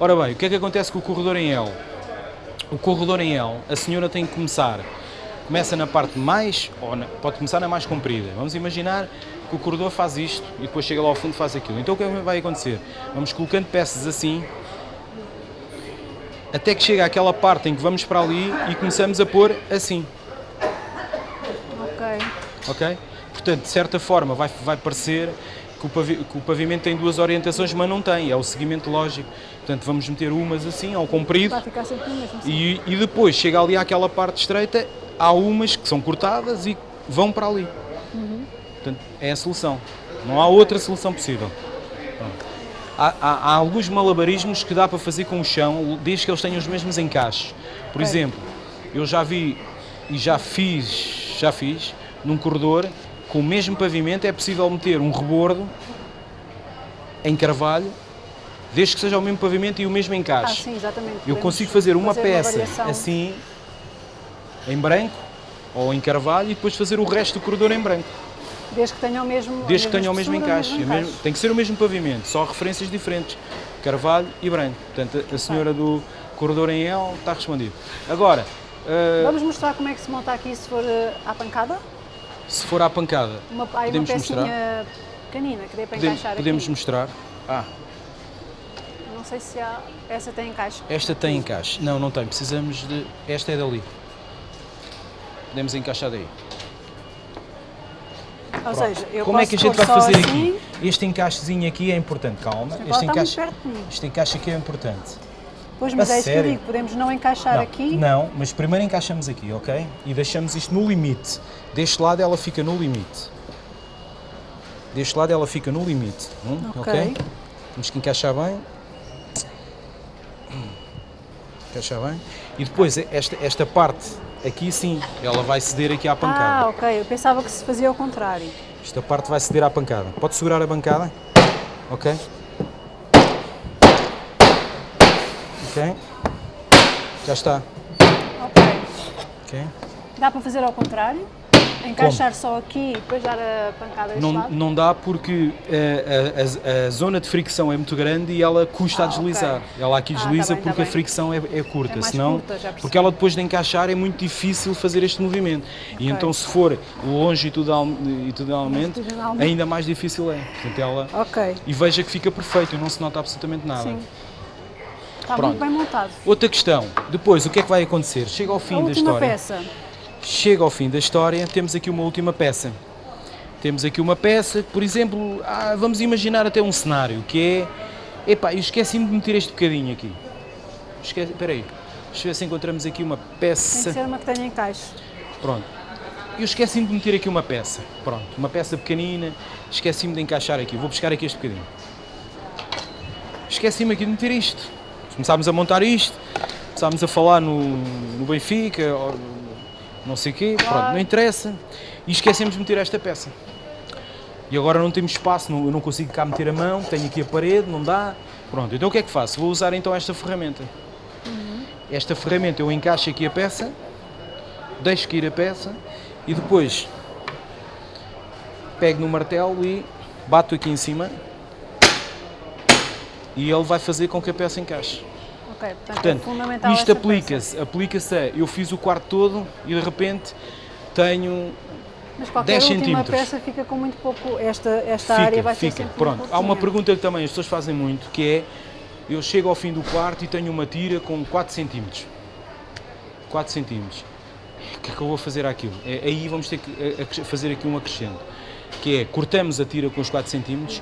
Ora bem, o que é que acontece com o corredor em L? O corredor em L, a senhora tem que começar, começa na parte mais, ou na- pode começar na mais comprida. Vamos imaginar que o corredor faz isto e depois chega lá ao fundo e faz aquilo. Então o que é vai acontecer? Vamos colocando peças assim, até que chega àquela parte em que vamos para ali e começamos a pôr assim. Ok. ok? Portanto, de certa forma, vai, vai parecer que o, pavimento tem duas orientações, mas não tem, é o seguimento lógico. Portanto, vamos meter umas assim, ao comprido, e, e depois chega ali àquela parte estreita, há umas que são cortadas e vão para ali. Portanto, é a solução. Não há outra solução possível. Há, há- há alguns malabarismos que dá para fazer com o chão, desde que eles tenham os mesmos encaixes. Por exemplo, eu já vi e já fiz, já fiz, num corredor, com o mesmo pavimento, é possível meter um rebordo em carvalho, desde que seja o mesmo pavimento e o mesmo Ah, encaixe. sim, exatamente. Eu consigo fazer uma peça variação. assim, em branco, ou em carvalho, e depois fazer o resto do corredor em branco. Desde que tenha o mesmo. Desde que tenha o mesmo encaixe. mesmo É tem que ser o mesmo pavimento, só referências diferentes. Carvalho e branco. Portanto, a- a senhora do corredor em L está respondido. Agora, ah, Vamos mostrar como é que se monta aqui se for eh, à pancada? Se for à pancada, Uma, há aí podemos uma mostrar? pequenina que dê para Podemos, encaixar podemos aqui. mostrar. Ah, Não sei se há. Essa tem encaixe. esta tem encaixe. Não, não tem. Precisamos de. Esta é dali. Podemos encaixar daí. Ou seja, eu Como é que a gente vai fazer assim, aqui? Este encaixezinho aqui é importante, calma. Este encaixe, este encaixe aqui é importante. Pois, mas A é isso que eu digo, podemos não encaixar Não, aqui. não, mas primeiro encaixamos aqui, ok? E deixamos isto no limite. Deste lado ela fica no limite. Deste lado ela fica no limite. hum, Ok. Temos que encaixar bem. Encaixar bem. E depois esta, esta parte aqui sim, ela vai ceder aqui à Ah, pancada. ok. Eu pensava que se fazia ao contrário. Esta parte vai ceder à pancada. Pode segurar a bancada? Ok? Ok? Já está. Ok. Ok? Dá para fazer ao contrário? Encaixar só aqui e depois dar a pancada Não, lado? não dá porque eh, a, a- a zona de fricção é muito grande e ela custa Ah, a deslizar. ok. Ela aqui Ah, tá desliza bem, tá porque a bem. fricção é, é curta, É senão curta, porque ela depois de encaixar é muito difícil fazer este movimento. E então se for longitudinal- longitudinalmente, ainda mais difícil é. Portanto, ela Ok. e veja que fica perfeito e não se nota absolutamente nada. Sim. Está Pronto. muito bem montado. Outra questão, depois o que é que vai acontecer? Chega ao fim a da história. peça. Chega ao fim da história, temos aqui uma última peça. Temos aqui uma peça, por exemplo, ah, vamos imaginar até um cenário, que é... Epá, eu esqueci-me de meter este bocadinho aqui. Esquece, espera aí, deixa eu ver se encontramos aqui uma Tem peça. que ser uma que tenha encaixe. Pronto. Eu esqueci-me de meter aqui uma peça. Pronto, uma peça pequenina. Esqueci-me de encaixar aqui. Vou buscar aqui este bocadinho. Esqueci-me aqui de meter isto. Começámos a montar isto. Começámos a falar no, no Benfica, não sei o quê. Pronto, não interessa. E esquecemos de meter esta peça. E agora não temos espaço, não, eu não consigo cá meter a mão, tenho aqui a parede, não dá. Pronto, então o que é que faço? Vou usar então esta ferramenta. Esta ferramenta eu encaixo aqui a peça, deixo cair a peça e depois pego no martelo e bato aqui em cima e ele vai fazer com que a peça encaixe. Ok, portanto, é Portanto, fundamental isto aplica-se, aplica-se a eu fiz o quarto todo e de repente tenho. Mas qualquer 10 última centímetros. peça fica com muito pouco, esta, esta fica, área vai fica. ser Pronto, há uma pergunta que também as pessoas fazem muito, que é eu chego ao fim do quarto e tenho uma tira com 4 centímetros. 4 centímetros. O que é que eu vou fazer àquilo? É, aí vamos ter que fazer aqui um acrescento, que é cortamos a tira com os 4 centímetros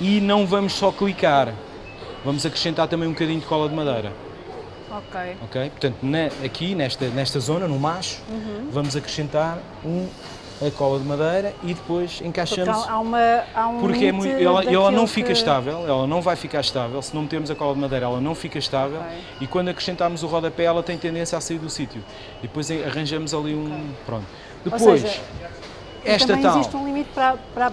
e não vamos só clicar, vamos acrescentar também um bocadinho de cola de madeira. Ok. ok? Portanto, na- aqui nesta, nesta zona, no macho, Uhum. vamos acrescentar um, a cola de madeira e depois Porque encaixamos. há, há uma, há um Porque é muito, ela, ela não fica que- estável, ela não vai ficar estável, se não metermos a cola de madeira ela não fica estável Ok. e quando acrescentarmos o rodapé ela tem tendência a sair do sítio. E depois arranjamos ali um... pronto. Ou Depois, seja, esta também tal... existe um limite para, para,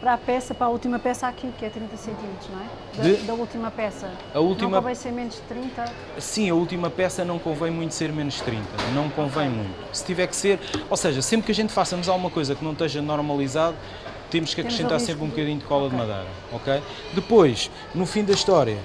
para a peça, para a última peça aqui, que é 30 centímetros, não é? Da, De- da última peça. A última- Não convém ser menos de 30. Sim, a última peça não convém muito ser menos de 30, não convém muito. Se tiver que ser, ou seja, sempre que a gente façamos alguma coisa que não esteja normalizado, temos que acrescentar sempre um de- bocadinho de cola Ok. de madeira, ok? Depois, no fim da história,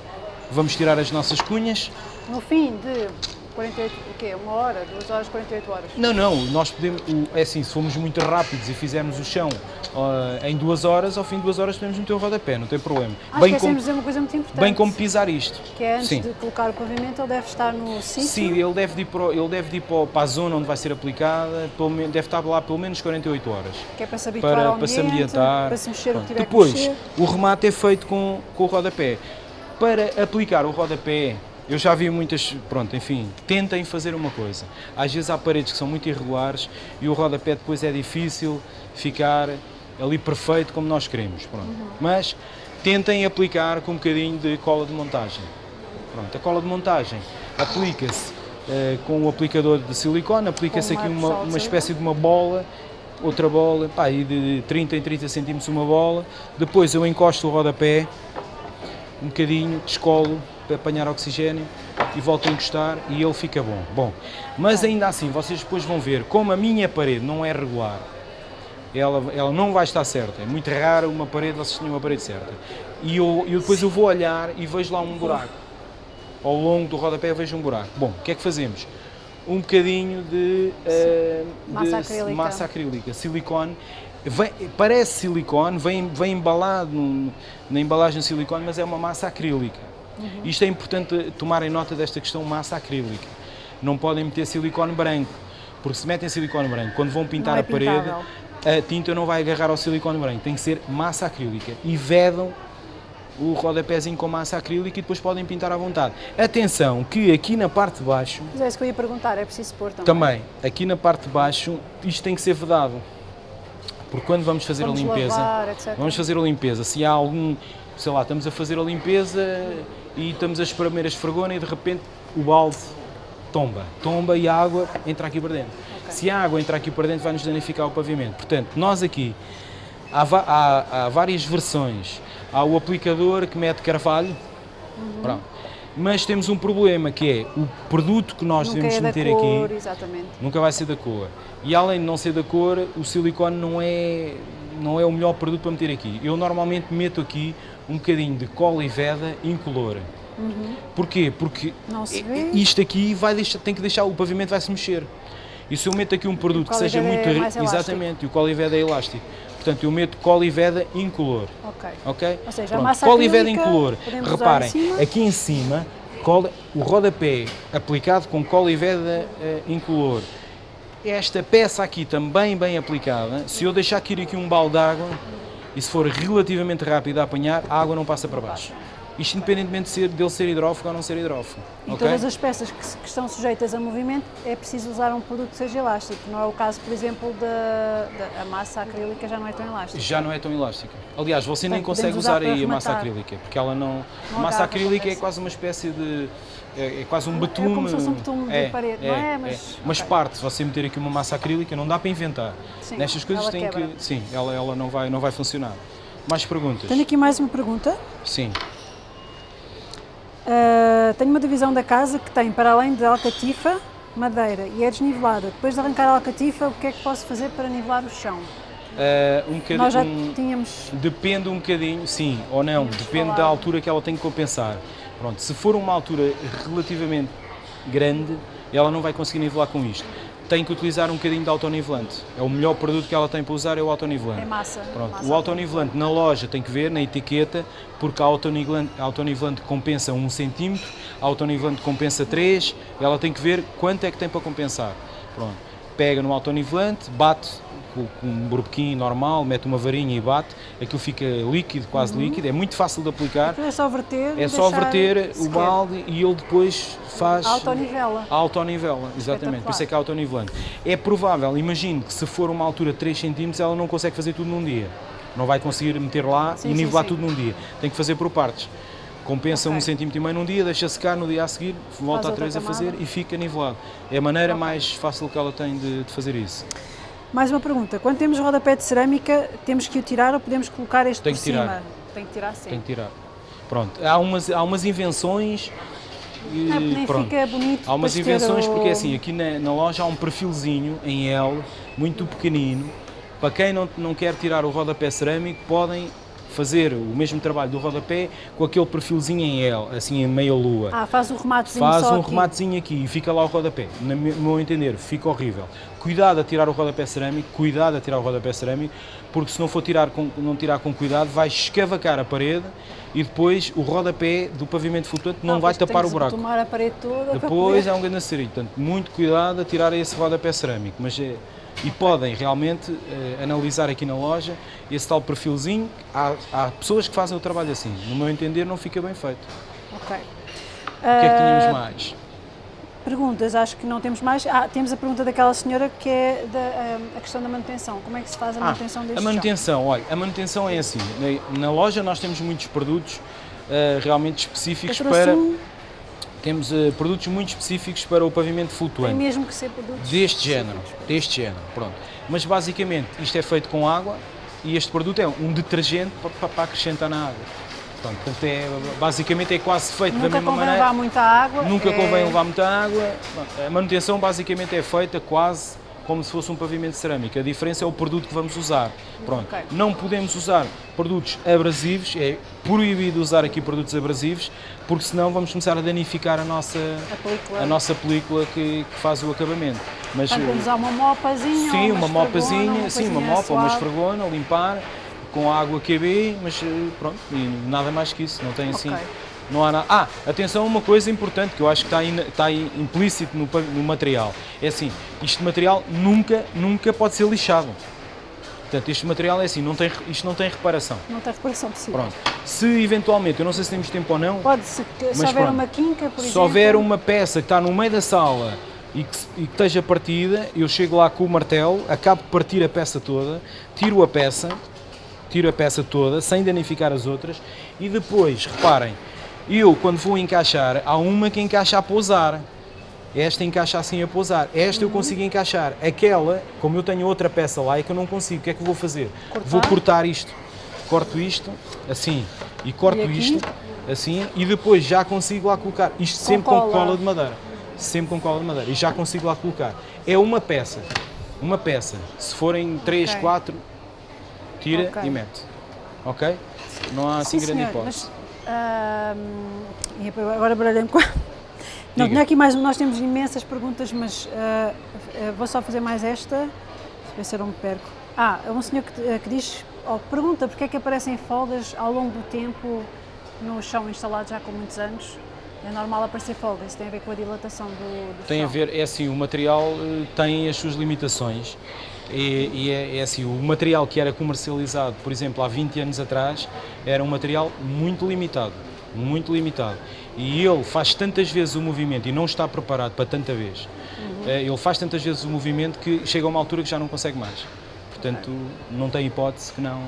vamos tirar as nossas cunhas. No fim de 48, o quê? Uma hora, duas horas, 48 horas. Não, não, nós podemos, é assim, se formos muito rápidos e fizermos o chão ah, em duas horas, ao fim de duas horas podemos meter o rodapé, não tem problema. Ah, bem, esquecemos como, dizer uma coisa muito importante. bem como pisar isto. Que é antes Sim. de colocar o pavimento, ele deve estar no sítio. Sim, ele deve ir, para, ele deve ir para, a zona onde vai ser aplicada, pelo deve estar lá pelo menos 48 horas. Que é para se habituar para, ao para se ambiente, ambientar. para se mexer o que tiver Depois, que mexer. o remate é feito com, com o rodapé. Para aplicar o rodapé, eu já vi muitas, pronto, enfim, tentem fazer uma coisa. Às vezes há paredes que são muito irregulares e o rodapé depois é difícil ficar ali perfeito como nós queremos, pronto. Uhum. Mas tentem aplicar com um bocadinho de cola de montagem. Pronto, a cola de montagem aplica-se eh, com o aplicador de silicone, aplica-se aqui uma uma, espécie de uma bola, outra bola, pá, aí de 30 em 30 centímetros uma bola. Depois eu encosto o rodapé, um bocadinho, descolo apanhar oxigênio e volto a encostar e ele fica bom. Bom, mas ainda assim, vocês depois vão ver, como a minha parede não é regular, ela, ela não vai estar certa. É muito raro uma parede, vocês tenham uma parede certa. E eu, eu depois eu vou olhar e vejo lá um buraco. Ao longo do rodapé vejo um buraco. Bom, o que é que fazemos? Um bocadinho de, de Massa acrílica. massa acrílica, silicone. Vem- parece silicone, vem, vem embalado num- na embalagem de silicone, mas é uma massa acrílica. Uhum. Isto é importante tomarem nota desta questão massa acrílica. Não podem meter silicone branco, porque se metem silicone branco, quando vão pintar é a parede, a tinta não vai agarrar ao silicone branco, tem que ser massa acrílica. E vedam o rodapézinho com massa acrílica e depois podem pintar à vontade. Atenção que aqui na parte de baixo, Mas é isso que eu ia perguntar, é preciso pôr também. também, aqui na parte de baixo, isto tem que ser vedado. Porque quando vamos fazer Vamos a limpeza, lavar, vamos fazer a limpeza, se há algum, sei lá, estamos a fazer a limpeza e estamos a espremer a esfregona e de repente o balde tomba, tomba e a água entra aqui para dentro. Se a água entrar aqui para dentro vai nos danificar o pavimento. Portanto, nós aqui há, há- há várias versões. Há o aplicador que mete carvalho, Uhum. pronto. mas temos um problema que é o produto que nós Nunca devemos é meter cor, aqui exatamente. nunca vai ser da cor. E além de não ser da cor, o silicone não é, não é o melhor produto para meter aqui. Eu normalmente meto aqui um bocadinho de cola e veda incolor. Porquê? Porque Uhum. I- vê. isto aqui vai deixar, tem que deixar, o pavimento vai se mexer. E se eu meto aqui um produto que seja muito... é. Exatamente, e o cola e veda é elástico. Portanto, eu meto cola e veda incolor. Ok. Ok? Ou seja, a Pronto, massa cola e veda acrílica incolor. Reparem, em aqui em cima, cola, o rodapé aplicado com cola e veda eh, incolor. Esta peça aqui também bem aplicada, se eu deixar cair aqui um balde de água, e se for relativamente rápido a apanhar, a água não passa para baixo. Isto independentemente de ser, dele ser hidrófugo ou não ser hidrófugo. E ok? todas as peças que, que estão sujeitas a movimento é preciso usar um produto que seja elástico. Não é o caso, por exemplo, da, massa acrílica já não é tão elástica. Já não é tão elástica. Aliás, você nem consegue usar usar aí a massa acrílica, porque ela não. Não a massa acrílica é quase uma espécie de. É, é quase um É betume. como se fosse um betume de parede, não é? Mas- Mas ok. parte, se você meter aqui uma massa acrílica, não dá para inventar. Sim, Nestas coisas tem que. Sim, ela, ela não, vai, não vai funcionar. Mais perguntas? Tenho aqui mais uma pergunta. Sim. Uh, tenho uma divisão da casa que tem, para além de alcatifa, madeira e é desnivelada. Depois de arrancar a alcatifa, o que é que posso fazer para nivelar o chão? Ah, um bocadinho. Nós já tínhamos. Depende um bocadinho, sim ou não, Tínhamos depende da altura que ela tem que compensar. Pronto, se for uma altura relativamente grande, ela não vai conseguir nivelar com isto. Tem que utilizar um bocadinho de autonivelante. É o melhor produto que ela tem para usar é o autonivelante. É massa. Pronto, massa o autonivelante na loja tem que ver na etiqueta, porque a autonivelante, a autonivelante compensa 1 cm, a autonivelante compensa 3, ela tem que ver quanto é que tem para compensar. Pronto, pega no autonivelante, bate com, com um burbequim normal, mete uma varinha e bate, aquilo fica líquido, quase líquido, é muito fácil de aplicar, Aquilo é só verter. é só verter o balde e ele depois faz... Autonivela. Autonivela, exatamente, por isso é que é autonivelante. É provável, imagino que se for uma altura de 3 cm, ela não consegue fazer tudo num dia. Não vai conseguir meter lá Sim, e sim, nivelar sim. tudo num dia. Tem que fazer por partes. Compensa Ok. um centímetro e meio num dia, deixa secar, no dia a seguir volta a outra três a fazer e fica nivelado. É a maneira Ok. mais fácil que ela tem de, de fazer isso. Mais uma pergunta. Quando temos rodapé de cerâmica, temos que o tirar ou podemos colocar este Tem por que tirar. cima? Tem que tirar sim. Tem que tirar. Pronto, há umas, há umas invenções e é nem pronto. fica bonito. Há umas invenções o- porque assim, aqui na, na loja há um perfilzinho em L, muito pequenino. Para quem não, não quer tirar o rodapé cerâmico, podem fazer o mesmo trabalho do rodapé com aquele perfilzinho em L, assim em meia lua. Ah, faz o rematezinho Faz um aqui. rematezinho aqui e fica lá o rodapé. No meu entender, fica horrível. Cuidado a tirar o rodapé cerâmico, cuidado a tirar o rodapé cerâmico, porque se não for tirar com, não tirar com cuidado, vai escavacar a parede e depois o rodapé do pavimento flutuante não, vai depois tem tapar o buraco. tomar a parede toda Depois é um grande acerito. Portanto, muito cuidado a tirar esse rodapé cerâmico. Mas, é- e podem realmente eh, analisar aqui na loja esse tal perfilzinho. Há, há pessoas que fazem o trabalho assim. No meu entender, não fica bem feito. Ok. O que é que tínhamos Ah, mais? Perguntas, acho que não temos mais. Ah, temos a pergunta daquela senhora que é da, ah, a questão da manutenção. Como é que se faz a Ah, manutenção deste a chão? manutenção, olha, a manutenção é assim. Na, na loja nós temos muitos produtos eh, realmente específicos para. um, Temos eh, produtos muito específicos para o pavimento tem flutuante. mesmo que ser produtos Deste género, deste género, pronto. Mas basicamente isto é feito com água e este produto é um detergente para, para- acrescentar na água. Portanto é, basicamente é quase feito da Nunca mesma convém maneira. levar muita água. Nunca é- convém levar muita água. A manutenção basicamente é feita quase como se fosse um pavimento de cerâmica. A diferença é o produto que vamos usar. Pronto. Ok. Não podemos usar produtos abrasivos, é proibido usar aqui produtos abrasivos, porque senão vamos começar a danificar a nossa, A película. a nossa película que, que faz o acabamento. Mas, Portanto, vamos usar uma mopazinha. Sim, uma esfregona, mopazinha, sim, uma mopa, uma esfregona, limpar, com água QB, mas eh, pronto, e nada mais que isso, não tem assim, Ok. Não há nada. Ah, atenção a uma coisa importante que eu acho que está, in- está implícito no, no material, é assim, este material nunca, nunca pode ser lixado. Portanto, este material é assim, não tem, isto não tem reparação. Não tem reparação possível. Pronto. Se eventualmente, eu não sei se temos tempo ou não, Pode ser que se Mas houver pronto. uma quinca, por se exemplo. houver uma peça que está no meio da sala e que, se- e que esteja partida, eu chego lá com o martelo, acabo de partir a peça toda, tiro a peça, tiro a peça toda, sem danificar as outras, e depois, reparem, eu quando vou encaixar, há uma que encaixa a pousar. Esta encaixa assim a pousar. Esta eu Uhum. consigo encaixar. Aquela, como eu tenho outra peça lá, é que eu não consigo. O que é que eu vou fazer? Cortar? Vou cortar isto. Corto isto, assim, e corto E isto, assim, e depois já consigo lá colocar. Isto sempre com cola. cola de madeira. Sempre com cola de madeira. E já consigo lá colocar. É uma peça. Uma peça. Se forem 3, Ok. 4, tira Ok. e mete. Ok? Não há assim Sim, grande senhor, hipótese. mas, e agora baralhei-me com. Não, tinha aqui mais, nós temos imensas perguntas, mas ah, ah, vou só fazer mais esta, ver se eu não me perco. Ah, é um senhor que, que diz, ou pergunta porque é que aparecem folgas ao longo do tempo no chão instalado já com muitos anos. É normal aparecer folgas, isso tem a ver com a dilatação do, do Tem a chão. ver, é assim, o material eh, tem as suas limitações e, e é, é assim, o material que era comercializado, por exemplo, há 20 anos atrás, era um material muito limitado. muito limitado. E ele faz tantas vezes o movimento e não está preparado para tanta vez. Uhum. Eh, Ele faz tantas vezes o movimento que chega a uma altura que já não consegue mais. Portanto, não tem hipótese que não.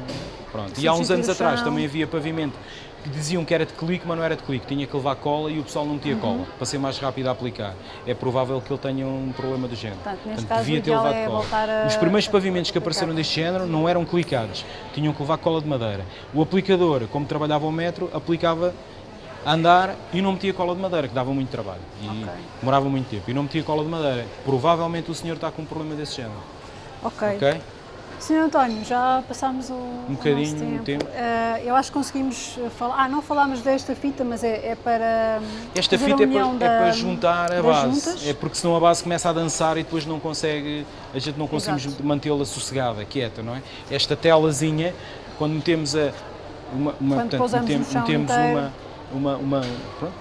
Pronto. E há uns Substituir anos atrás também havia pavimento que diziam que era de clique, mas não era de clique, tinha que levar cola e o pessoal não metia cola, para ser mais rápido a aplicar. É provável que ele tenha um problema do género. Portanto, neste caso, devia ter levado é cola. a- Os primeiros pavimentos que apareceram deste género não eram clicados, tinham que levar cola de madeira. O aplicador, como trabalhava o metro, aplicava a andar e não metia cola de madeira, que dava muito trabalho e Ok. demorava muito tempo. E não metia cola de madeira. Provavelmente o senhor está com um problema desse género. Ok. Ok? Senhor António, já passámos o, um bocadinho nosso tempo. tempo. Eh, eu acho que conseguimos falar. Ah, não falámos desta fita, mas é, é para. hum, Esta fita é para, é da- para juntar a base. juntas. É porque senão a base começa a dançar e depois não consegue, a gente não conseguimos mantê-la sossegada, quieta, não é? Esta telazinha, quando metemos a uma, uma Quando portanto, metemos, metemos uma uma, uma, pronto,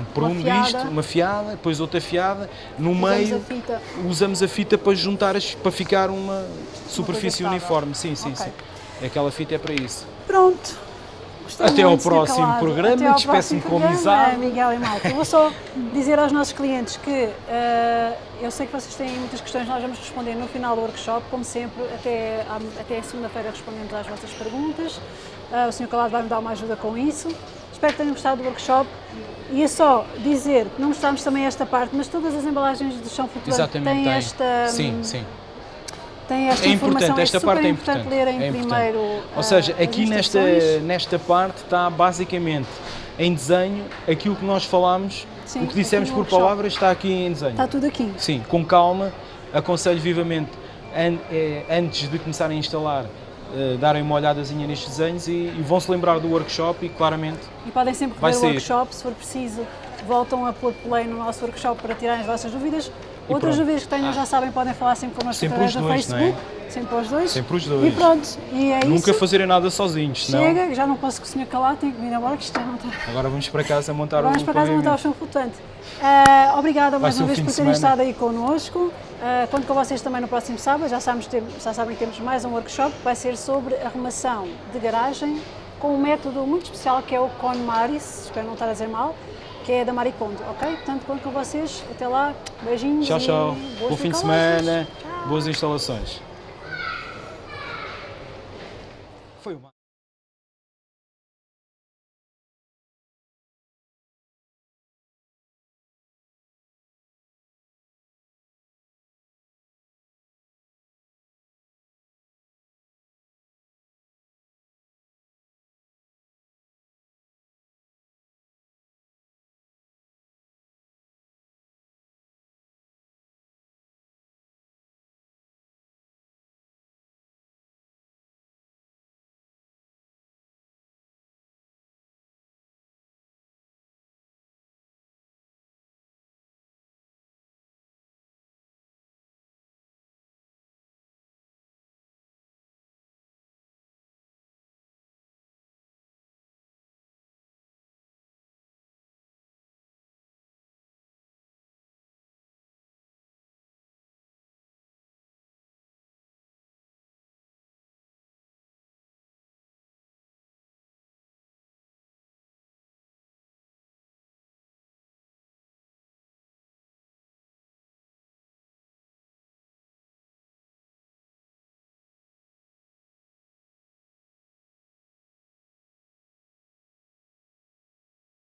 um prumo fiada. disto, uma fiada, depois outra fiada, no Usamos meio a fita. usamos a fita para juntar as, para ficar uma superfície estável. uniforme. Sim, sim, Ok. sim. Aquela fita é para isso. Pronto. Gostei Até ao próximo Calado. programa, despeço-me com amizade. Miguel e Malta. Eu vou só dizer aos nossos clientes que eh, eu sei que vocês têm muitas questões, nós vamos responder no final do workshop, como sempre, até, até segunda-feira respondemos às vossas perguntas. Eh, o Sr. Calado vai-me dar uma ajuda com isso. Espero que tenham gostado do workshop. E é só dizer que não mostramos também esta parte, mas todas as embalagens do chão flutuante têm tem. esta, Sim, sim. têm esta É importante, esta super parte é importante importante. lerem é importante. primeiro Ou ah, seja, as aqui nesta, nesta parte está basicamente em desenho aquilo que nós falámos, Sim, o que dissemos por workshop. palavras está aqui em desenho. Está tudo aqui. Sim, com calma, aconselho vivamente, eh, antes de começarem a instalar, darem uma olhadazinha nestes desenhos e, e vão-se lembrar do workshop e claramente E podem sempre Vai ver o workshop, se for preciso, voltam a pôr play no nosso workshop para tirarem as vossas dúvidas. Outras pronto. dúvidas que tenham, já sabem, podem falar sempre connosco Sempre através do é? Facebook. Sempre os dois. Sempre os E dois. pronto, e é nunca isso. fazerem nada sozinhos, senão Chega, já não posso senhor calar, tenho que vir embora, que isto já não está. agora vamos para casa montar Vamos o para casa montar o chão flutuante. Ah, obrigada mais uma um vez por terem estado aí connosco. Ah, conto com vocês também no próximo sábado. Já, sabemos, já sabem que temos mais um workshop que vai ser sobre arrumação de garagem com um método muito especial que é o KonMaris, espero não estar a dizer mal, que é da Maricondo, ok? Portanto, conto com vocês. Até lá. Beijinhos. Tchau, tchau. Bom fim de semana, Tchau. boas instalações. Foi uma.